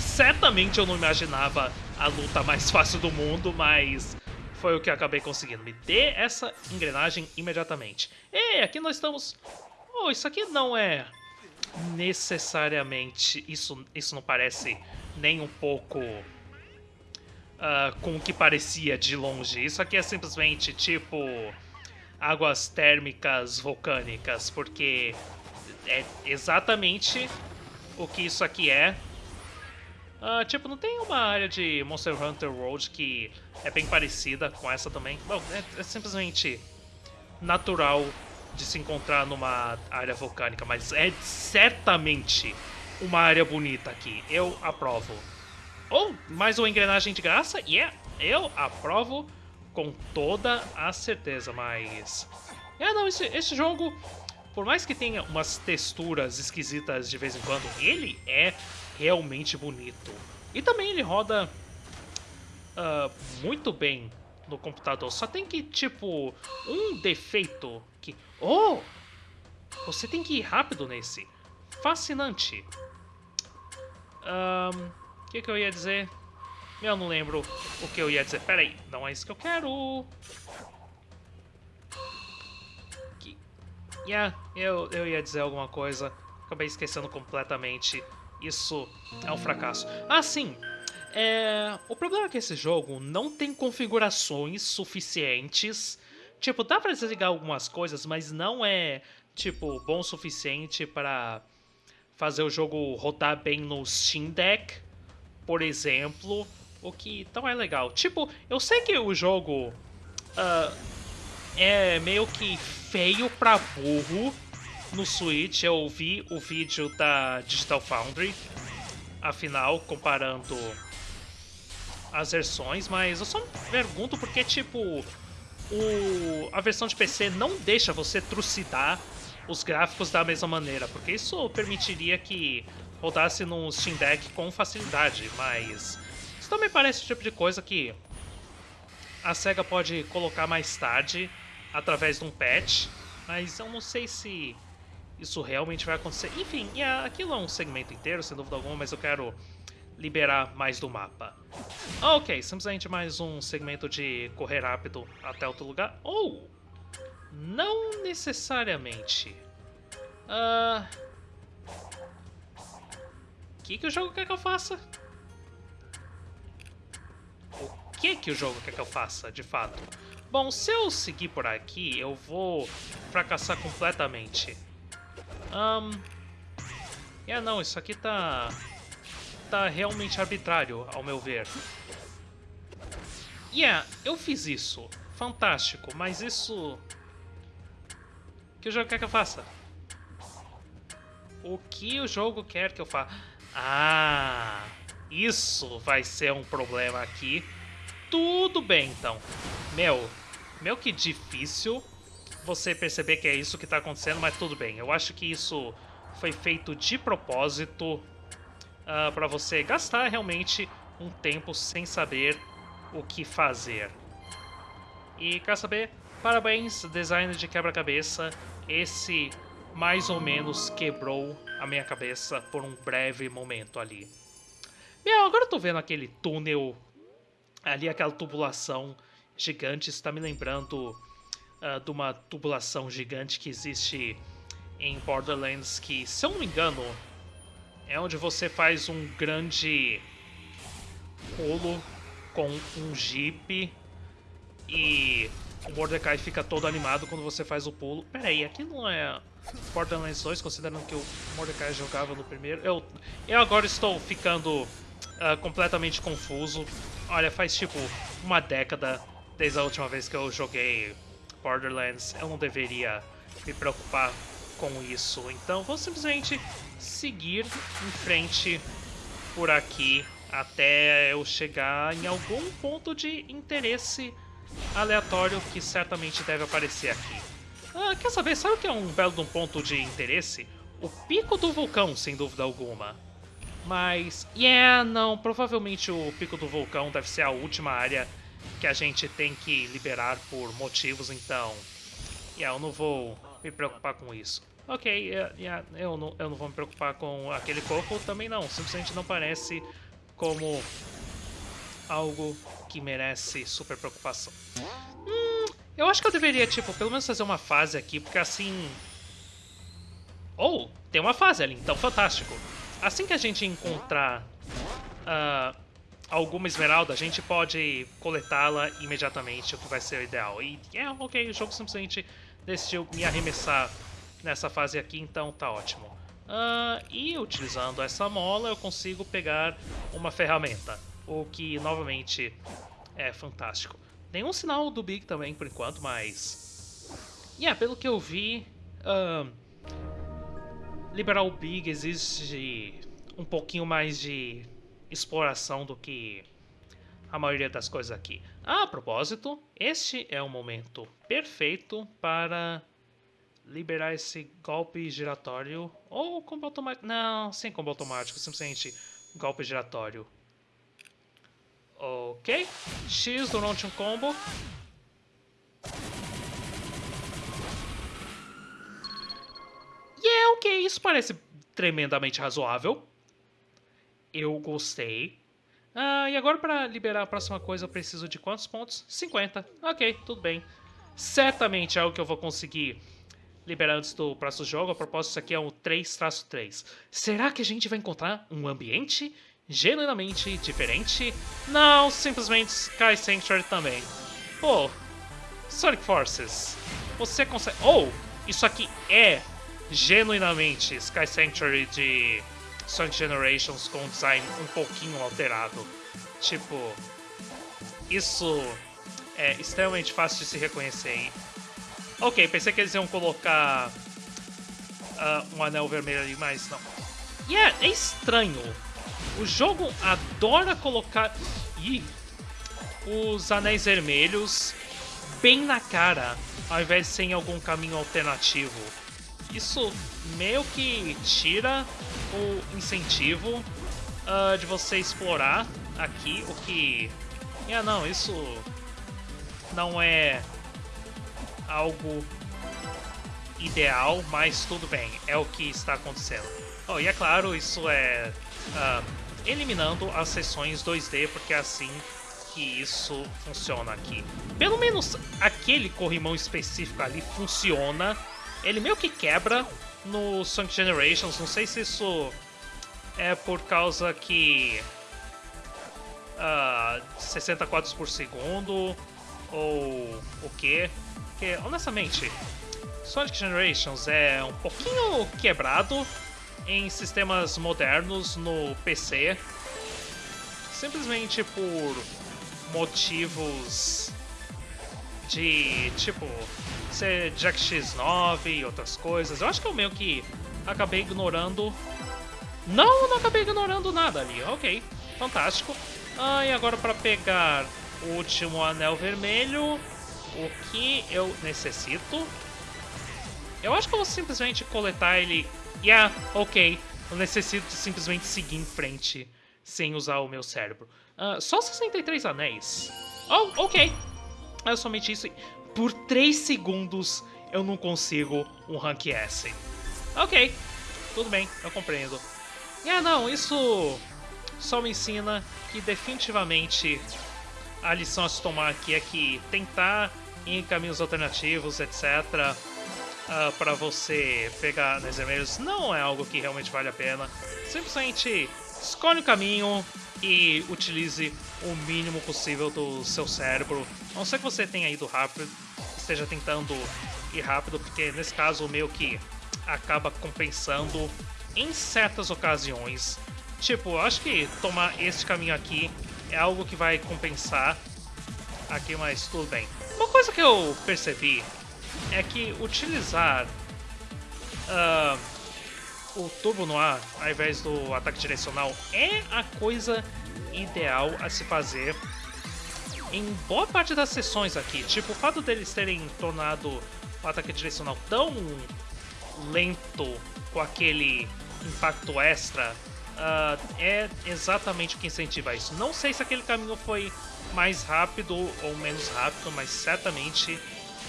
A: certamente eu não imaginava a luta mais fácil do mundo, mas foi o que acabei conseguindo. Me dê essa engrenagem imediatamente. E aqui nós estamos... Oh, isso aqui não é necessariamente... Isso, isso não parece nem um pouco uh, com o que parecia de longe. Isso aqui é simplesmente tipo águas térmicas vulcânicas, porque é exatamente o que isso aqui é. Uh, tipo, não tem uma área de Monster Hunter World que é bem parecida com essa também? Bom, é, é simplesmente natural de se encontrar numa área vulcânica, mas é certamente uma área bonita aqui. Eu aprovo. Ou oh, mais uma engrenagem de graça? Yeah, eu aprovo com toda a certeza, mas... É, não, esse, esse jogo, por mais que tenha umas texturas esquisitas de vez em quando, ele é realmente bonito. E também ele roda uh, muito bem no computador. Só tem que, tipo, um defeito que... Oh! Você tem que ir rápido nesse. Fascinante. O um, que, que eu ia dizer? Eu não lembro o que eu ia dizer. Pera aí, não é isso que eu quero. Que... Yeah, eu, eu ia dizer alguma coisa. Acabei esquecendo completamente. Isso é um fracasso. Ah, sim. É... O problema é que esse jogo não tem configurações suficientes. Tipo, dá pra desligar algumas coisas, mas não é, tipo, bom o suficiente para fazer o jogo rodar bem no Steam Deck, por exemplo. O que não é legal. Tipo, eu sei que o jogo uh, é meio que feio pra burro no Switch. Eu vi o vídeo da Digital Foundry, afinal, comparando as versões, mas eu só me pergunto porque, tipo, o, a versão de PC não deixa você trucidar os gráficos da mesma maneira, porque isso permitiria que rodasse no Steam Deck com facilidade, mas também parece o tipo de coisa que a SEGA pode colocar mais tarde, através de um patch, mas eu não sei se isso realmente vai acontecer. Enfim, aquilo é um segmento inteiro, sem dúvida alguma, mas eu quero liberar mais do mapa. Ok, simplesmente mais um segmento de correr rápido até outro lugar. Ou, não necessariamente. O uh... que, que o jogo quer que eu faça? Que, que o jogo quer que eu faça, de fato? Bom, se eu seguir por aqui, eu vou fracassar completamente. Um... É, não, isso aqui tá... Tá realmente arbitrário, ao meu ver. Yeah, eu fiz isso. Fantástico, mas isso... O que o jogo quer que eu faça? O que o jogo quer que eu faça? Ah, isso vai ser um problema aqui. Tudo bem, então. Meu, meu que difícil você perceber que é isso que está acontecendo, mas tudo bem. Eu acho que isso foi feito de propósito uh, ah, para você gastar realmente um tempo sem saber o que fazer. E quer saber? Parabéns, design de quebra-cabeça. Esse mais ou menos quebrou a minha cabeça por um breve momento ali. Meu, agora eu tô vendo aquele túnel ali aquela tubulação gigante está me lembrando uh, de uma tubulação gigante que existe em Borderlands que, se eu não me engano, é onde você faz um grande pulo com um jeep e o Mordecai fica todo animado quando você faz o pulo. Pera aí, aqui não é Borderlands 2, considerando que o Mordecai jogava no primeiro. Eu, eu agora estou ficando uh, completamente confuso. Olha, faz tipo uma década desde a última vez que eu joguei Borderlands. Eu não deveria me preocupar com isso. Então vou simplesmente seguir em frente por aqui até eu chegar em algum ponto de interesse aleatório que certamente deve aparecer aqui. Ah, quer saber, sabe o que é um belo de um ponto de interesse? O pico do vulcão, sem dúvida alguma. Mas, yeah, não, provavelmente o pico do vulcão deve ser a última área que a gente tem que liberar por motivos, então... Yeah, eu não vou me preocupar com isso. Ok, yeah, yeah, eu, não, eu não vou me preocupar com aquele coco também não, simplesmente não parece como algo que merece super preocupação. Hum, eu acho que eu deveria, tipo, pelo menos fazer uma fase aqui, porque assim... Oh, tem uma fase ali, então fantástico. Assim que a gente encontrar uh, alguma esmeralda, a gente pode coletá-la imediatamente, o que vai ser o ideal. E, é, ok, o jogo simplesmente decidiu me arremessar nessa fase aqui, então tá ótimo. Uh, e utilizando essa mola eu consigo pegar uma ferramenta, o que novamente é fantástico. Nenhum sinal do Big também por enquanto, mas... Yeah, pelo que eu vi, uh, liberar o Big exige um pouquinho mais de exploração do que a maioria das coisas aqui. A propósito, este é o momento perfeito para liberar esse golpe giratório ou combo automático. Não, sem combo automático, simplesmente golpe giratório. Ok, X durante um combo. E é ok, isso parece tremendamente razoável. Eu gostei. Ah, e agora para liberar a próxima coisa eu preciso de quantos pontos? 50. Ok, tudo bem. Certamente é algo que eu vou conseguir liberar antes do próximo jogo. A propósito, isso aqui é um 3-3. Será que a gente vai encontrar um ambiente genuinamente diferente? Não, simplesmente Sky Sanctuary também. Pô, Sonic Forces, você consegue... Oh, isso aqui é genuinamente Sky Sanctuary de Sonic Generations com design um pouquinho alterado. Tipo, isso é extremamente fácil de se reconhecer. Ok, pensei que eles iam colocar uh, um anel vermelho ali, mas não. E yeah, é, é estranho. O jogo adora colocar Ih, os anéis vermelhos bem na cara, ao invés de ser em algum caminho alternativo. Isso meio que tira o incentivo uh, de você explorar aqui, o que... Yeah, não, isso não é algo ideal, mas tudo bem, é o que está acontecendo. Oh, e é claro, isso é uh, eliminando as sessões 2D, porque é assim que isso funciona aqui. Pelo menos aquele corrimão específico ali funciona. Ele meio que quebra no Sonic Generations, não sei se isso é por causa que... Uh, 60 quadros por segundo ou o que porque, honestamente, Sonic Generations é um pouquinho quebrado em sistemas modernos no PC, simplesmente por motivos de, tipo, ser Jack X9 e outras coisas. Eu acho que eu meio que acabei ignorando... Não, não acabei ignorando nada ali, ok, fantástico. Ah, e agora para pegar o último anel vermelho, o que eu necessito. Eu acho que eu vou simplesmente coletar ele. Yeah, ok. Eu necessito simplesmente seguir em frente sem usar o meu cérebro. Uh, só 63 anéis. Oh, ok. É somente isso. Por 3 segundos eu não consigo um Rank S. Ok, tudo bem, eu compreendo. Yeah, não, isso só me ensina que definitivamente a lição a se tomar aqui é que tentar em caminhos alternativos, etc., uh, ah, para você pegar nas e-mails não é algo que realmente vale a pena. Simplesmente escolhe o caminho e utilize o mínimo possível do seu cérebro. A não ser que você tenha ido rápido, esteja tentando ir rápido, porque nesse caso meio que acaba compensando em certas ocasiões. Tipo, acho que tomar este caminho aqui é algo que vai compensar aqui, mas tudo bem. Uma coisa que eu percebi é que utilizar uh, o turbo no ar ao invés do ataque direcional é a coisa ideal a se fazer em boa parte das sessões aqui. Tipo, o fato deles terem tornado o ataque direcional tão lento com aquele impacto extra uh, é exatamente o que incentiva isso. Não sei se aquele caminho foi mais rápido ou menos rápido, mas certamente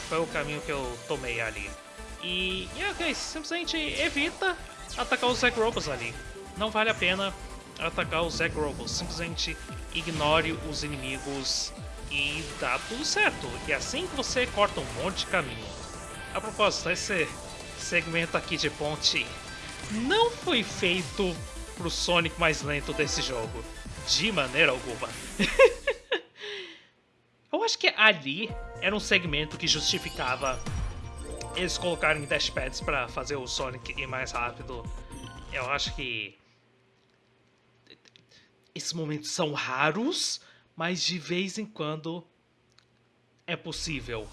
A: foi o caminho que eu tomei ali. E, e ok, simplesmente evita atacar os Zagrobos ali. Não vale a pena atacar os Zagrobos, simplesmente ignore os inimigos e dá tudo certo. E assim que você corta um monte de caminho. A propósito, esse segmento aqui de ponte não foi feito pro Sonic mais lento desse jogo. De maneira alguma. Eu acho que ali era um segmento que justificava eles colocarem dashpads para fazer o Sonic ir mais rápido. Eu acho que esses momentos são raros, mas de vez em quando é possível.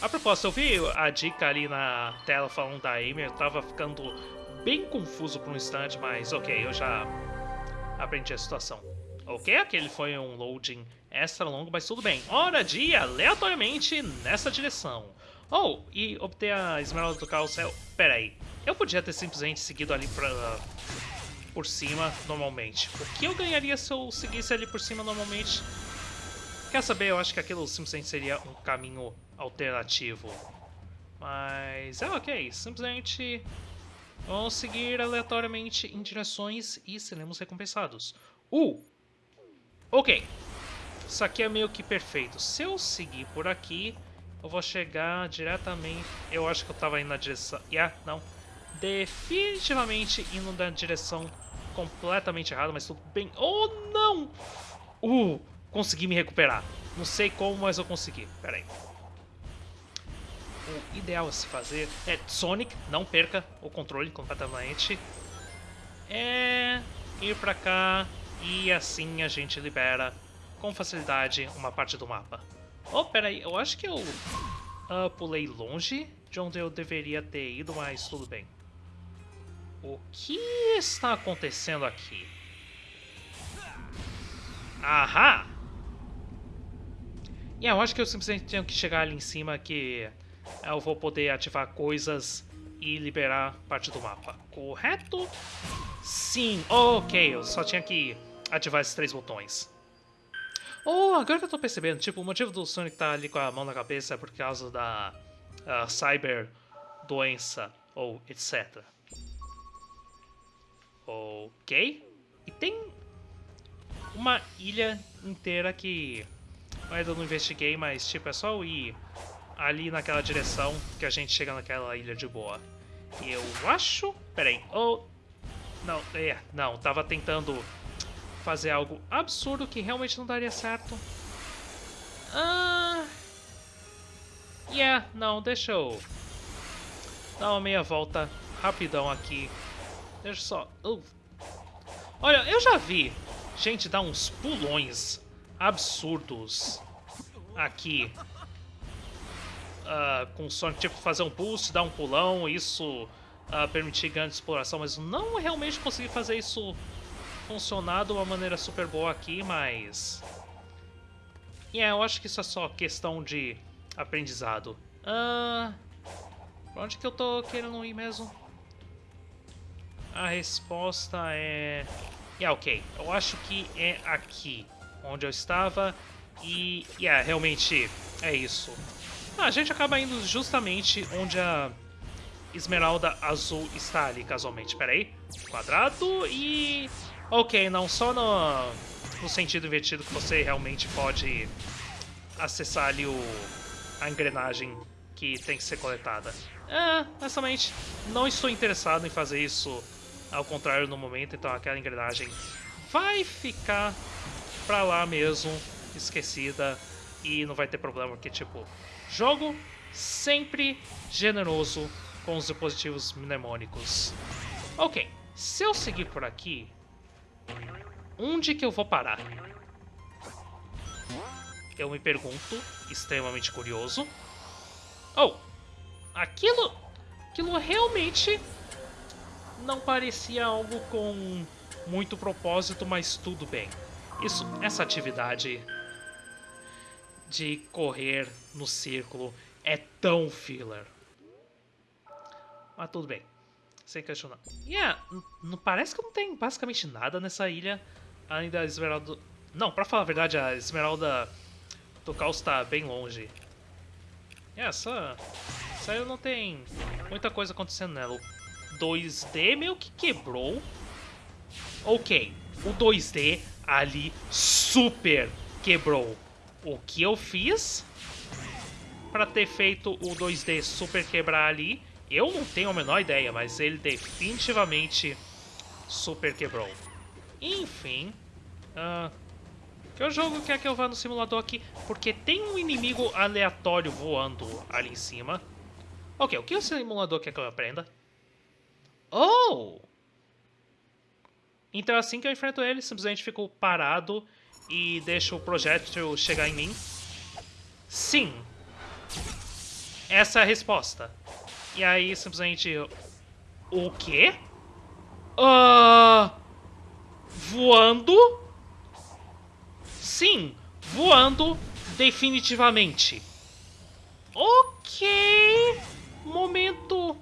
A: A propósito, eu vi a dica ali na tela falando da Amy, eu tava ficando bem confuso por um instante, mas ok, eu já aprendi a situação. Ok, aquele foi um loading extra longo, mas tudo bem. Hora de ir aleatoriamente nessa direção. Oh, e obter a esmeralda do caos é... Pera aí, eu podia ter simplesmente seguido ali pra, por cima normalmente. O que eu ganharia se eu seguisse ali por cima normalmente? Quer saber, eu acho que aquilo simplesmente seria um caminho alternativo. Mas é ok, simplesmente vamos seguir aleatoriamente em direções e seremos recompensados. Uh! Ok, isso aqui é meio que perfeito. Se eu seguir por aqui, eu vou chegar diretamente... Eu acho que eu tava indo na direção... Yeah, não. Definitivamente indo na direção completamente errada, mas tudo bem. Oh, não! Uh, consegui me recuperar. Não sei como, mas eu consegui. Pera aí. O ideal a se fazer é Sonic, não perca o controle completamente. É ir pra cá e assim a gente libera com facilidade uma parte do mapa. Oh, peraí, eu acho que eu uh, pulei longe de onde eu deveria ter ido, mas tudo bem. O que está acontecendo aqui? Ahá! E yeah, eu acho que eu simplesmente tenho que chegar ali em cima que eu vou poder ativar coisas e liberar parte do mapa. Correto? Sim, ok, eu só tinha que ativar esses três botões. Oh, agora que eu tô percebendo, tipo, o motivo do Sonic tá ali com a mão na cabeça é por causa da uh, cyber doença ou etc. Ok. E tem uma ilha inteira que eu ainda não investiguei, mas tipo, é só ir ali naquela direção que a gente chega naquela ilha de boa. Eu acho... Peraí. Oh... Não, é, não, tava tentando fazer algo absurdo que realmente não daria certo. Ah... Yeah, não, deixa eu dar uma meia volta rapidão aqui. Deixa só... Uh. Olha, eu já vi gente dar uns pulões absurdos aqui. Uh, com Sonic, tipo, fazer um boost, dar um pulão, isso uh, permitir grande exploração, mas não realmente consegui fazer isso funcionar de uma maneira super boa aqui, mas... E yeah, eu acho que isso é só questão de aprendizado. Ah, pra onde que eu tô querendo ir mesmo? A resposta é... Yeah, ok. Eu acho que é aqui onde eu estava. E, yeah, realmente é isso. Ah, a gente acaba indo justamente onde a esmeralda azul está ali, casualmente. Pera aí. Quadrado e... Ok, não só no, no sentido invertido que você realmente pode acessar ali o, a engrenagem que tem que ser coletada. É, honestamente, não estou interessado em fazer isso ao contrário no momento, então aquela engrenagem vai ficar pra lá mesmo, esquecida, e não vai ter problema, porque tipo, jogo sempre generoso com os dispositivos mnemônicos. Ok, se eu seguir por aqui, Onde que eu vou parar? Eu me pergunto, extremamente curioso. Oh, aquilo, aquilo realmente não parecia algo com muito propósito, mas tudo bem. Isso, essa atividade de correr no círculo é tão filler. Mas tudo bem. Sem questionar. Yeah, não parece que não tem basicamente nada nessa ilha. Além da Esmeralda... Não, pra falar a verdade, a Esmeralda do Caos tá bem longe. Yeah, essa... Essa ilha não tem muita coisa acontecendo nela. O 2D meio que quebrou. Ok, o 2D ali super quebrou. O que eu fiz para ter feito o 2D super quebrar ali, eu não tenho a menor ideia, mas ele definitivamente super quebrou. Enfim, uh, que o jogo quer que eu vá no simulador aqui, porque tem um inimigo aleatório voando ali em cima. Ok, o que o simulador quer que eu aprenda? Oh! Então assim que eu enfrento ele, simplesmente fico parado e deixo o projétil chegar em mim? Sim. Essa é a resposta. E aí, simplesmente... O quê? Uh, voando? Sim, voando definitivamente. Ok. Momento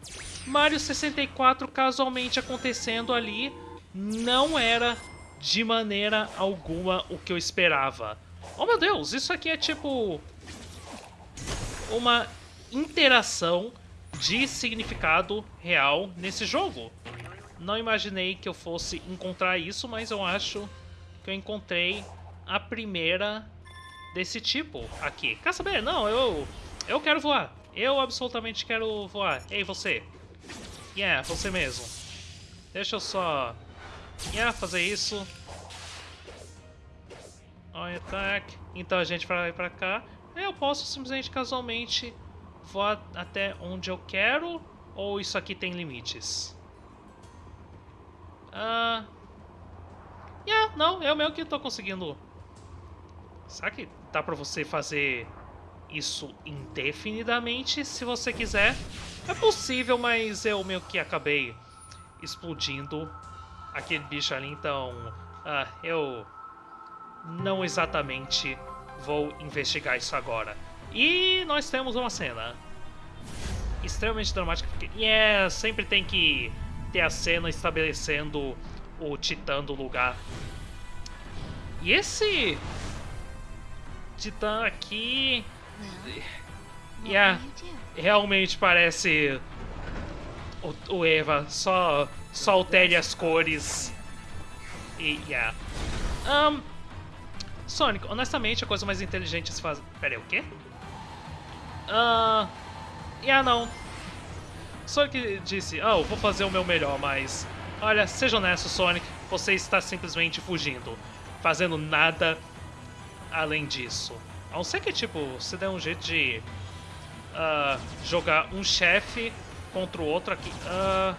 A: Mario 64 casualmente acontecendo ali não era de maneira alguma o que eu esperava. Oh meu Deus, isso aqui é tipo uma interação de significado real nesse jogo. Não imaginei que eu fosse encontrar isso, mas eu acho que eu encontrei a primeira desse tipo aqui. Quer saber? Não, eu, eu quero voar. Eu absolutamente quero voar. Ei, você. Yeah, você mesmo. Deixa eu só Yeah, fazer isso. On attack. Então a gente vai pra cá. Eu posso simplesmente casualmente voar até onde eu quero? Ou isso aqui tem limites? Ah... Uh... Yeah, não, eu mesmo que tô conseguindo... Será que dá pra você fazer isso indefinidamente, se você quiser? É possível, mas eu meio que acabei explodindo aquele bicho ali, então ah, eu não exatamente vou investigar isso agora. E nós temos uma cena extremamente dramática, porque yeah, sempre tem que ter a cena estabelecendo o titã do lugar. E esse titã aqui... Yeah, realmente parece o, o Eva, só só altere as cores. E, yeah. Um, Sonic, honestamente, a coisa mais inteligente a se fazer... Pera aí, o quê? Uh, yeah, não. Sonic disse, oh, vou fazer o meu melhor, mas... Olha, seja honesto, Sonic, você está simplesmente fugindo. Fazendo nada além disso. A não ser que, tipo, você dê um jeito de... Uh, jogar um chefe contra o outro aqui. Uh,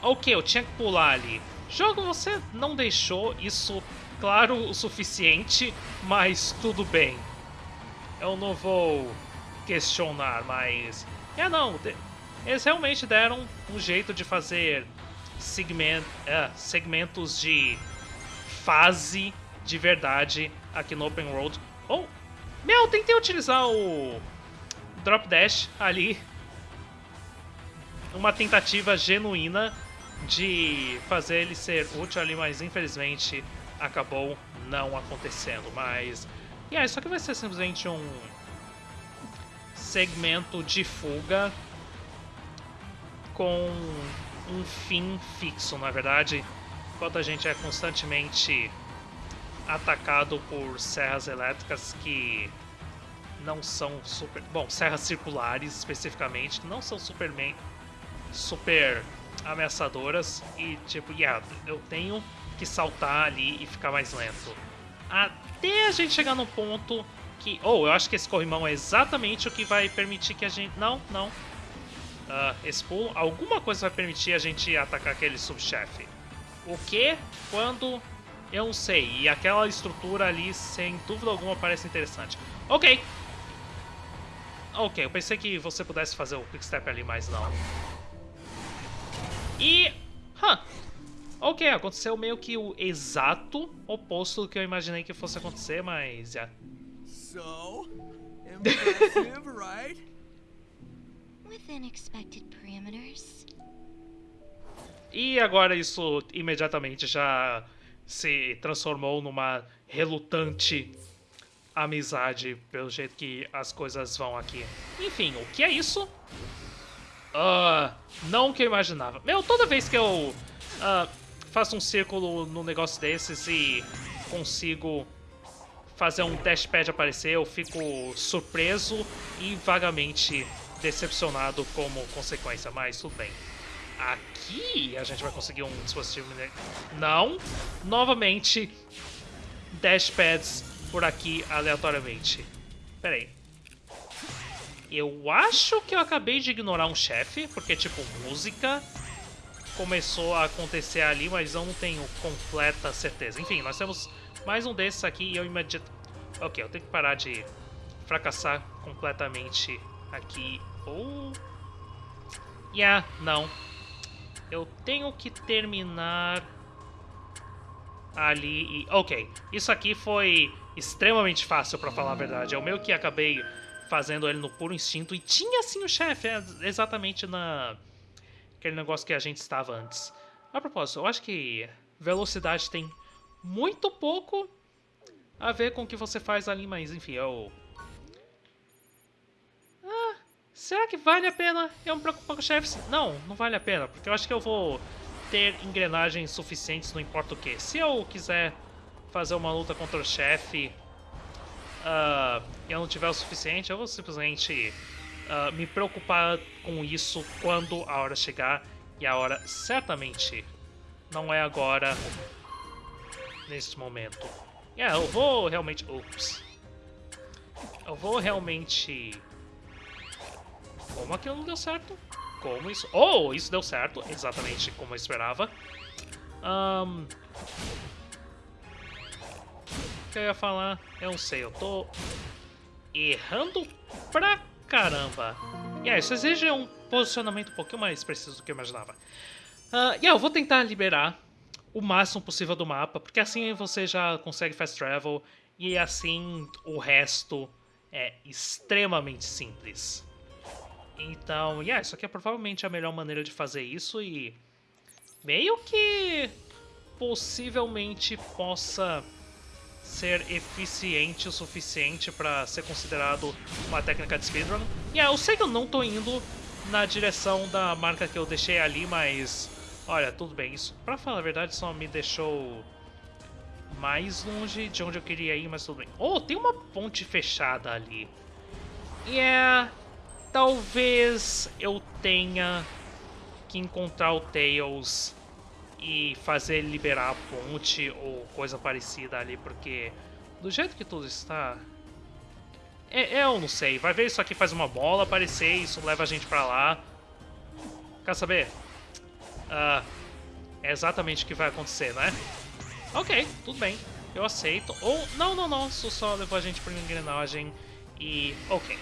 A: Ok, eu tinha que pular ali. Jogo, você não deixou isso claro o suficiente, mas tudo bem. Eu não vou questionar, mas... É, não, eles realmente deram um jeito de fazer segment, é, segmentos de fase de verdade aqui no Open World. Oh, meu, tentei utilizar o Drop Dash ali. Uma tentativa genuína de fazer ele ser útil ali, mas infelizmente acabou não acontecendo. Mas, e yeah, isso aqui vai ser simplesmente um segmento de fuga com um fim fixo, na verdade, enquanto a gente é constantemente atacado por serras elétricas que não são super... Bom, serras circulares especificamente, que não são superman, super ameaçadoras e tipo, yeah, eu tenho que saltar ali e ficar mais lento. Até a gente chegar no ponto que... Oh, eu acho que esse corrimão é exatamente o que vai permitir que a gente... Não, não. Uh, esse pulo, alguma coisa vai permitir a gente atacar aquele subchefe. O que? Quando? Eu não sei. E aquela estrutura ali, sem dúvida alguma, parece interessante. Ok. Ok, eu pensei que você pudesse fazer o quick step ali, mas não. E... Huh. Ok, aconteceu meio que o exato oposto do que eu imaginei que fosse acontecer, mas já.
B: So, impressive, right?
C: Within expected parameters.
A: E agora isso imediatamente já se transformou numa relutante amizade, pelo jeito que as coisas vão aqui. Enfim, o que é isso? Uh, não o que eu imaginava. Meu, toda vez que eu uh, faço um círculo num negócio desses e consigo fazer um dashpad aparecer, eu fico surpreso e vagamente decepcionado como consequência, mas tudo bem. Aqui a gente vai conseguir um dispositivo... Não! Novamente, dashpads por aqui aleatoriamente. Pera aí. Eu acho que eu acabei de ignorar um chefe, porque, tipo, música começou a acontecer ali, mas eu não tenho completa certeza. Enfim, nós temos mais um desses aqui e eu imediato... Ok, eu tenho que parar de fracassar completamente aqui. Ou... Oh. Yeah, não. Eu tenho que terminar ali e... Ok, isso aqui foi extremamente fácil, pra falar a verdade. Eu meio que acabei fazendo ele no puro instinto. E tinha sim o chefe, é, exatamente na aquele negócio que a gente estava antes. A propósito, eu acho que velocidade tem muito pouco a ver com o que você faz ali, mas enfim, eu... Ah, será que vale a pena eu me preocupar com chefes? Não, não vale a pena, porque eu acho que eu vou ter engrenagens suficientes, não importa o que. Se eu quiser fazer uma luta contra o chefe uh, e eu não tiver o suficiente, eu vou simplesmente uh, me preocupar com isso quando a hora chegar. E a hora certamente não é agora, neste momento. É, eu vou realmente... Ups. Eu vou realmente... Como aquilo não deu certo? Como isso... Oh, isso deu certo, exatamente como eu esperava. Um, o que eu ia falar? Eu não sei, eu tô errando pra caramba. E yeah, isso exige um posicionamento um pouquinho mais preciso do que eu imaginava. Uh, yeah, eu vou tentar liberar o máximo possível do mapa, porque assim você já consegue fast travel e assim o resto é extremamente simples. Então, yeah, isso aqui é provavelmente a melhor maneira de fazer isso e meio que possivelmente possa ser eficiente o suficiente para ser considerado uma técnica de speedrun. Yeah, eu sei que eu não tô indo na direção da marca que eu deixei ali, mas... Olha, tudo bem, isso pra falar a verdade só me deixou mais longe de onde eu queria ir, mas tudo bem. Oh, tem uma ponte fechada ali. Yeah, é... Talvez eu tenha que encontrar o Tails e fazer ele liberar a ponte ou coisa parecida ali, porque do jeito que tudo está... É, eu não sei, vai ver isso aqui faz uma bola aparecer, isso leva a gente pra lá. Quer saber? Uh, é exatamente o que vai acontecer, né? Ok, tudo bem, eu aceito. Ou, não, não, não, isso só levou a gente pra uma engrenagem e... Ok.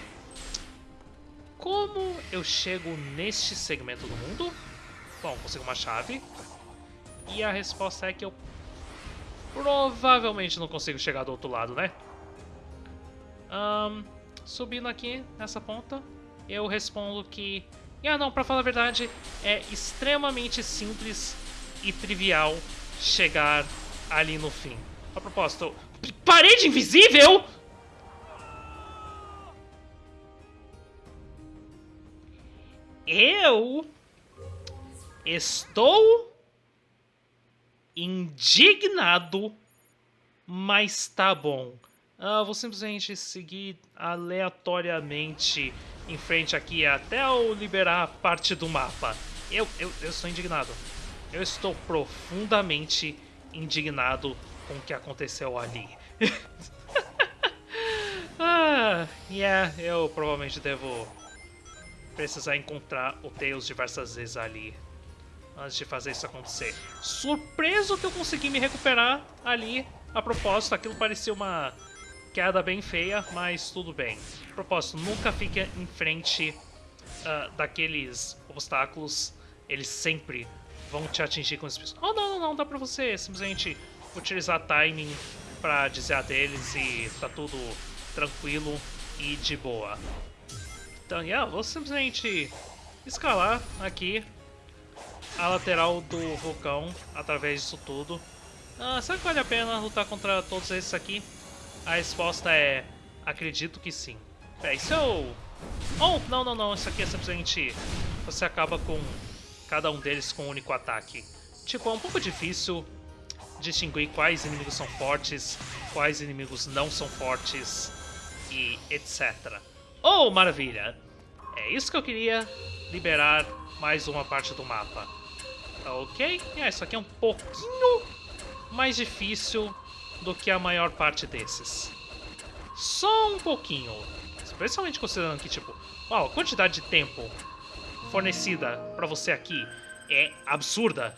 A: Como eu chego neste segmento do mundo? Bom, consigo uma chave. E a resposta é que eu provavelmente não consigo chegar do outro lado, né? Um, subindo aqui nessa ponta, eu respondo que... Ah, não, pra falar a verdade, é extremamente simples e trivial chegar ali no fim. A propósito, parede invisível? Eu estou indignado, mas tá bom. Ah, vou simplesmente seguir aleatoriamente em frente aqui até eu liberar parte do mapa. Eu, eu, eu estou indignado. Eu estou profundamente indignado com o que aconteceu ali. ah, yeah, eu provavelmente devo precisar encontrar o Tails diversas vezes ali antes de fazer isso acontecer. Surpreso que eu consegui me recuperar ali. A propósito, aquilo parecia uma queda bem feia, mas tudo bem. Propósito, nunca fique em frente uh, daqueles obstáculos. Eles sempre vão te atingir com espinhos. Oh, não, não, não, dá pra você simplesmente utilizar timing pra desviar deles e tá tudo tranquilo e de boa. Então, yeah, vou simplesmente escalar aqui a lateral do vulcão através disso tudo. Ah, será que vale a pena lutar contra todos esses aqui? A resposta é... acredito que sim. É, isso é. Oh, não, não, não, isso aqui é simplesmente... Você acaba com cada um deles com um único ataque. Tipo, é um pouco difícil distinguir quais inimigos são fortes, quais inimigos não são fortes e etc. Oh, maravilha! É isso que eu queria, liberar mais uma parte do mapa. Ok, é, isso aqui é um pouquinho mais difícil do que a maior parte desses. Só um pouquinho. Especialmente considerando que, tipo, uau, a quantidade de tempo fornecida pra você aqui é absurda.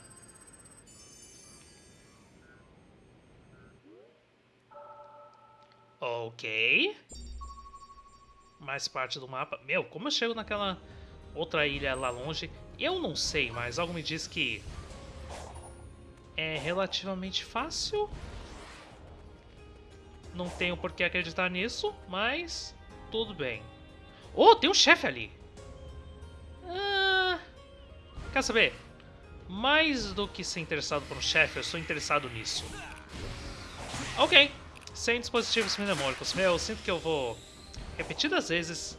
A: Ok. Mais parte do mapa. Meu, como eu chego naquela outra ilha lá longe? Eu não sei, mas algo me diz que é relativamente fácil. Não tenho por que acreditar nisso, mas tudo bem. Oh, tem um chefe ali! Ah, quer saber? Mais do que ser interessado por um chefe, eu sou interessado nisso. Ok, sem dispositivos mnemônicos. Meu, eu sinto que eu vou repetidas vezes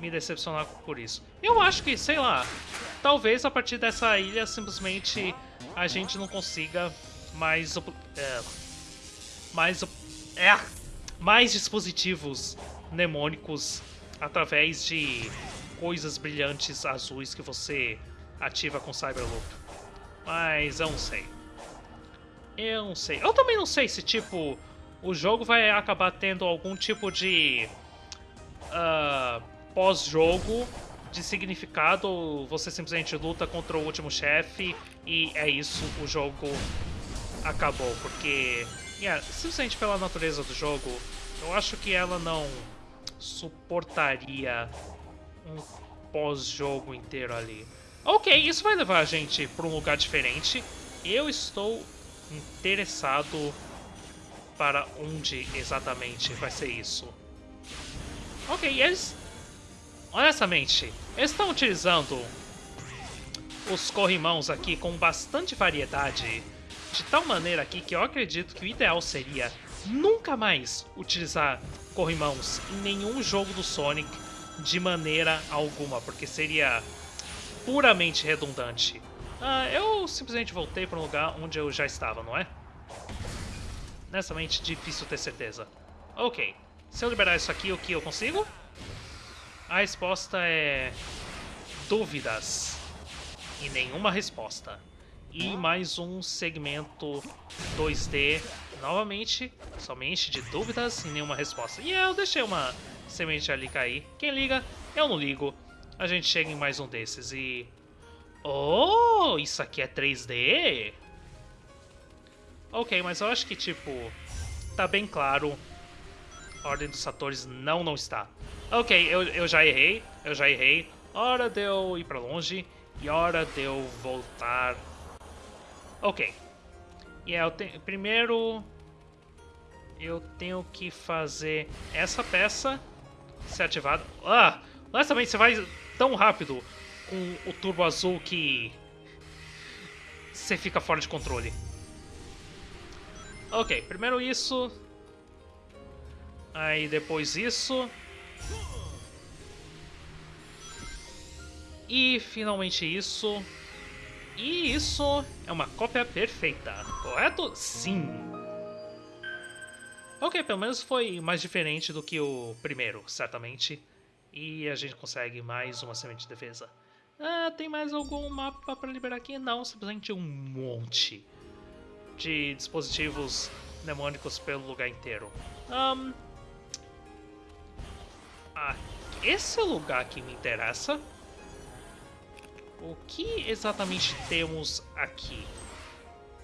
A: me decepcionar por isso. Eu acho que, sei lá, talvez a partir dessa ilha simplesmente a gente não consiga mais é, mais é, mais dispositivos mnemônicos através de coisas brilhantes azuis que você ativa com Cyberloop. Mas eu não sei. Eu não sei. Eu também não sei se, tipo, o jogo vai acabar tendo algum tipo de uh, pós-jogo de significado você simplesmente luta contra o último chefe e é isso, o jogo acabou. Porque, yeah, simplesmente pela natureza do jogo, eu acho que ela não suportaria um pós-jogo inteiro ali. Ok, isso vai levar a gente para um lugar diferente. Eu estou interessado para onde exatamente vai ser isso. Ok, eles... Honestamente, eles estão utilizando os corrimãos aqui com bastante variedade, de tal maneira aqui que eu acredito que o ideal seria nunca mais utilizar corrimãos em nenhum jogo do Sonic de maneira alguma, porque seria puramente redundante. Ah, eu simplesmente voltei para um lugar onde eu já estava, não é? Honestamente, difícil ter certeza. Ok, se eu liberar isso aqui, o que eu consigo? A resposta é... Dúvidas. E nenhuma resposta. E mais um segmento 2D, novamente, somente de dúvidas e nenhuma resposta. E eu deixei uma semente ali cair. Quem liga, eu não ligo. A gente chega em mais um desses e... Oh, isso aqui é 3D? Ok, mas eu acho que, tipo, tá bem claro Ordem dos Satores não, não está. Ok, eu, eu já errei, eu já errei. Hora de eu ir pra longe e hora de eu voltar. Ok. E yeah, eu. Primeiro... Eu tenho que fazer essa peça ser ativada. Ah! Honestamente, você vai tão rápido com o turbo azul que... Você fica fora de controle. Ok, primeiro isso, Aí depois isso. E finalmente isso. E isso é uma cópia perfeita, correto? Sim! Ok, pelo menos foi mais diferente do que o primeiro, certamente. E a gente consegue mais uma semente de defesa. Ah, tem mais algum mapa para liberar aqui? Não, simplesmente um monte de dispositivos mnemônicos pelo lugar inteiro. Um, ah, esse lugar que me interessa. O que exatamente temos aqui?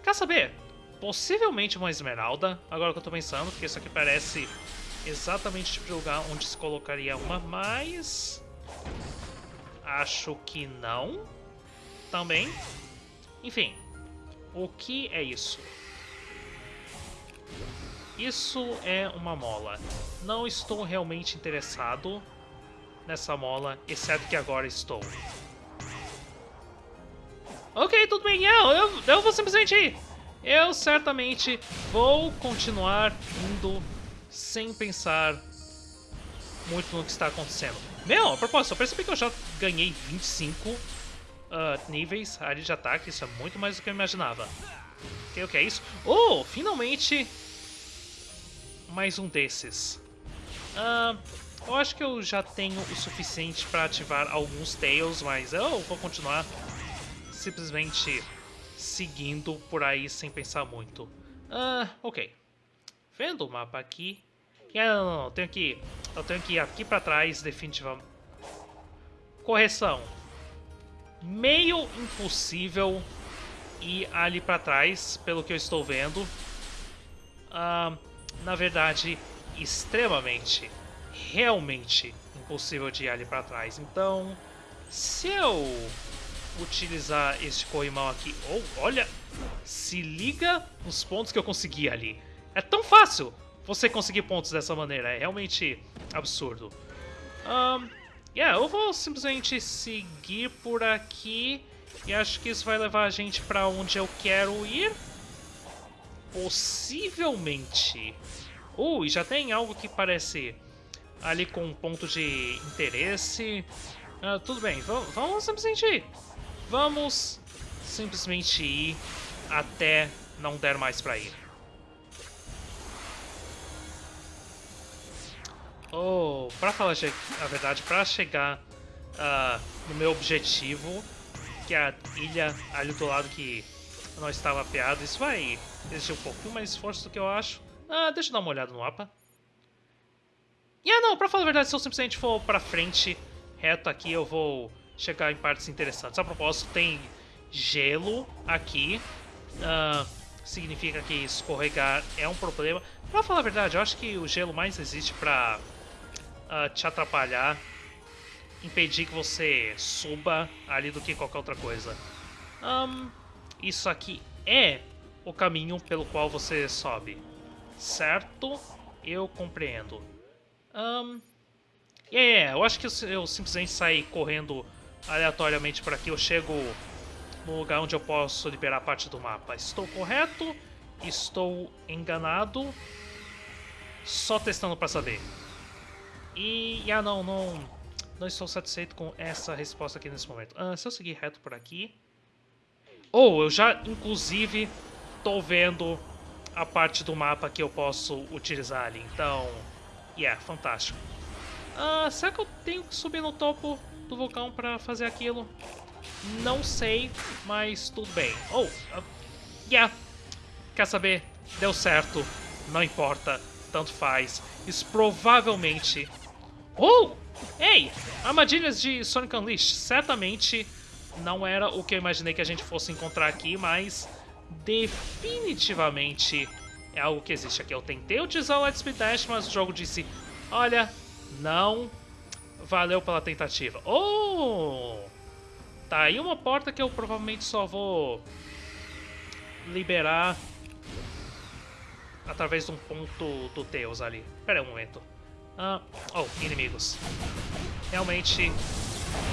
A: Quer saber? Possivelmente uma esmeralda, agora que eu tô pensando, porque isso aqui parece exatamente o tipo de lugar onde se colocaria uma, mas... Acho que não. Também. Enfim, o que é isso? Isso é uma mola. Não estou realmente interessado nessa mola, exceto que agora estou. Ok, tudo bem, eu, eu, eu vou simplesmente ir. Eu certamente vou continuar indo sem pensar muito no que está acontecendo. Meu, a propósito, eu percebi que eu já ganhei 25 uh, níveis ali de ataque, isso é muito mais do que eu imaginava. Ok, o que é isso? Oh, finalmente mais um desses. Uh, eu acho que eu já tenho o suficiente para ativar alguns Tails, mas eu vou continuar simplesmente seguindo por aí sem pensar muito. Ah, ok. Vendo o mapa aqui... Ah, não, não, não, eu tenho que... Eu tenho que ir aqui pra trás, definitivamente. Correção. Meio impossível ir ali pra trás, pelo que eu estou vendo. Ah, na verdade, extremamente, realmente impossível de ir ali pra trás. Então, se eu utilizar este corrimão aqui. Oh, olha! Se liga nos pontos que eu consegui ali. É tão fácil você conseguir pontos dessa maneira. É realmente absurdo. Um, yeah, eu vou simplesmente seguir por aqui. E acho que isso vai levar a gente para onde eu quero ir. Possivelmente. Uh, e já tem algo que parece ali com um ponto de interesse. Uh, tudo bem, vamos simplesmente ir. Vamos simplesmente ir até não der mais pra ir. Oh, pra falar a verdade, pra chegar uh, no meu objetivo, que é a ilha ali do lado que não estava apeado, isso vai exigir um pouquinho mais esforço do que eu acho. Ah, deixa eu dar uma olhada no mapa. E ah, não, pra falar a verdade, se eu simplesmente for pra frente, reto aqui, eu vou chegar em partes interessantes. A propósito, tem gelo aqui. Uh, significa que escorregar é um problema. Pra falar a verdade, eu acho que o gelo mais existe pra uh, te atrapalhar, impedir que você suba ali do que qualquer outra coisa. Um, isso aqui é o caminho pelo qual você sobe, certo? Eu compreendo. Um, yeah, eu acho que eu simplesmente saí correndo aleatoriamente por aqui eu chego no lugar onde eu posso liberar parte do mapa. Estou correto? Estou enganado? Só testando para saber. E, ah não, não, não estou satisfeito com essa resposta aqui nesse momento. Ah, se eu seguir reto por aqui... Ou, oh, eu já, inclusive, tô vendo a parte do mapa que eu posso utilizar ali. Então, yeah, fantástico. Ah, será que eu tenho que subir no topo do vulcão para fazer aquilo? Não sei, mas tudo bem. Oh, uh, yeah. Quer saber? Deu certo. Não importa. Tanto faz. Isso provavelmente... Oh! Ei! Armadilhas de Sonic Unleashed. Certamente não era o que eu imaginei que a gente fosse encontrar aqui, mas definitivamente é algo que existe aqui. Eu tentei utilizar o Lightspeed Dash, mas o jogo disse, olha, não Valeu pela tentativa. Oh! Tá aí uma porta que eu provavelmente só vou liberar através de um ponto do Tails ali. Pera aí um momento. Ah, oh, inimigos. Realmente,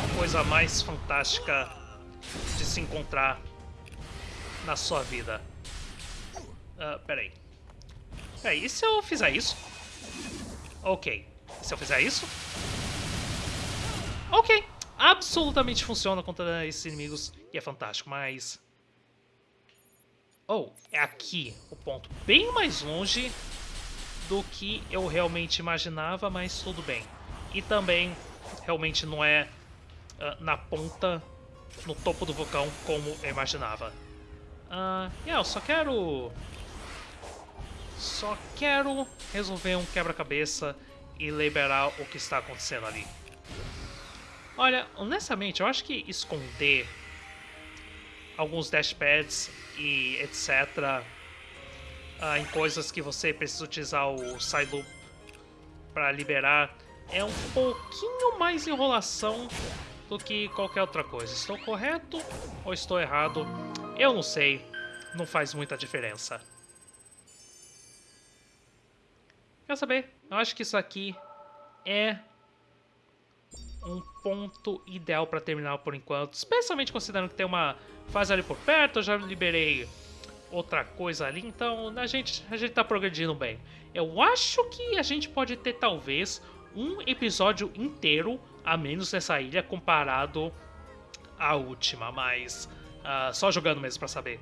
A: a coisa mais fantástica de se encontrar na sua vida. Ah, pera aí. Pera aí, e se eu fizer isso? Ok. E se eu fizer isso? Ok, absolutamente funciona contra esses inimigos e é fantástico, mas... Oh, é aqui o ponto. Bem mais longe do que eu realmente imaginava, mas tudo bem. E também, realmente não é uh, na ponta, no topo do vulcão, como eu imaginava. Uh, yeah, eu só quero... Só quero resolver um quebra-cabeça e liberar o que está acontecendo ali. Olha, honestamente, eu acho que esconder alguns dashpads e etc. Uh, ah, em coisas que você precisa utilizar o side loop para liberar é um pouquinho mais enrolação do que qualquer outra coisa. Estou correto ou estou errado? Eu não sei, não faz muita diferença. Quer saber? Eu acho que isso aqui é um ponto ideal para terminar por enquanto, especialmente considerando que tem uma fase ali por perto, eu já liberei outra coisa ali, então a gente, a gente tá progredindo bem. Eu acho que a gente pode ter talvez um episódio inteiro a menos nessa ilha comparado à última, mas uh, só jogando mesmo para saber.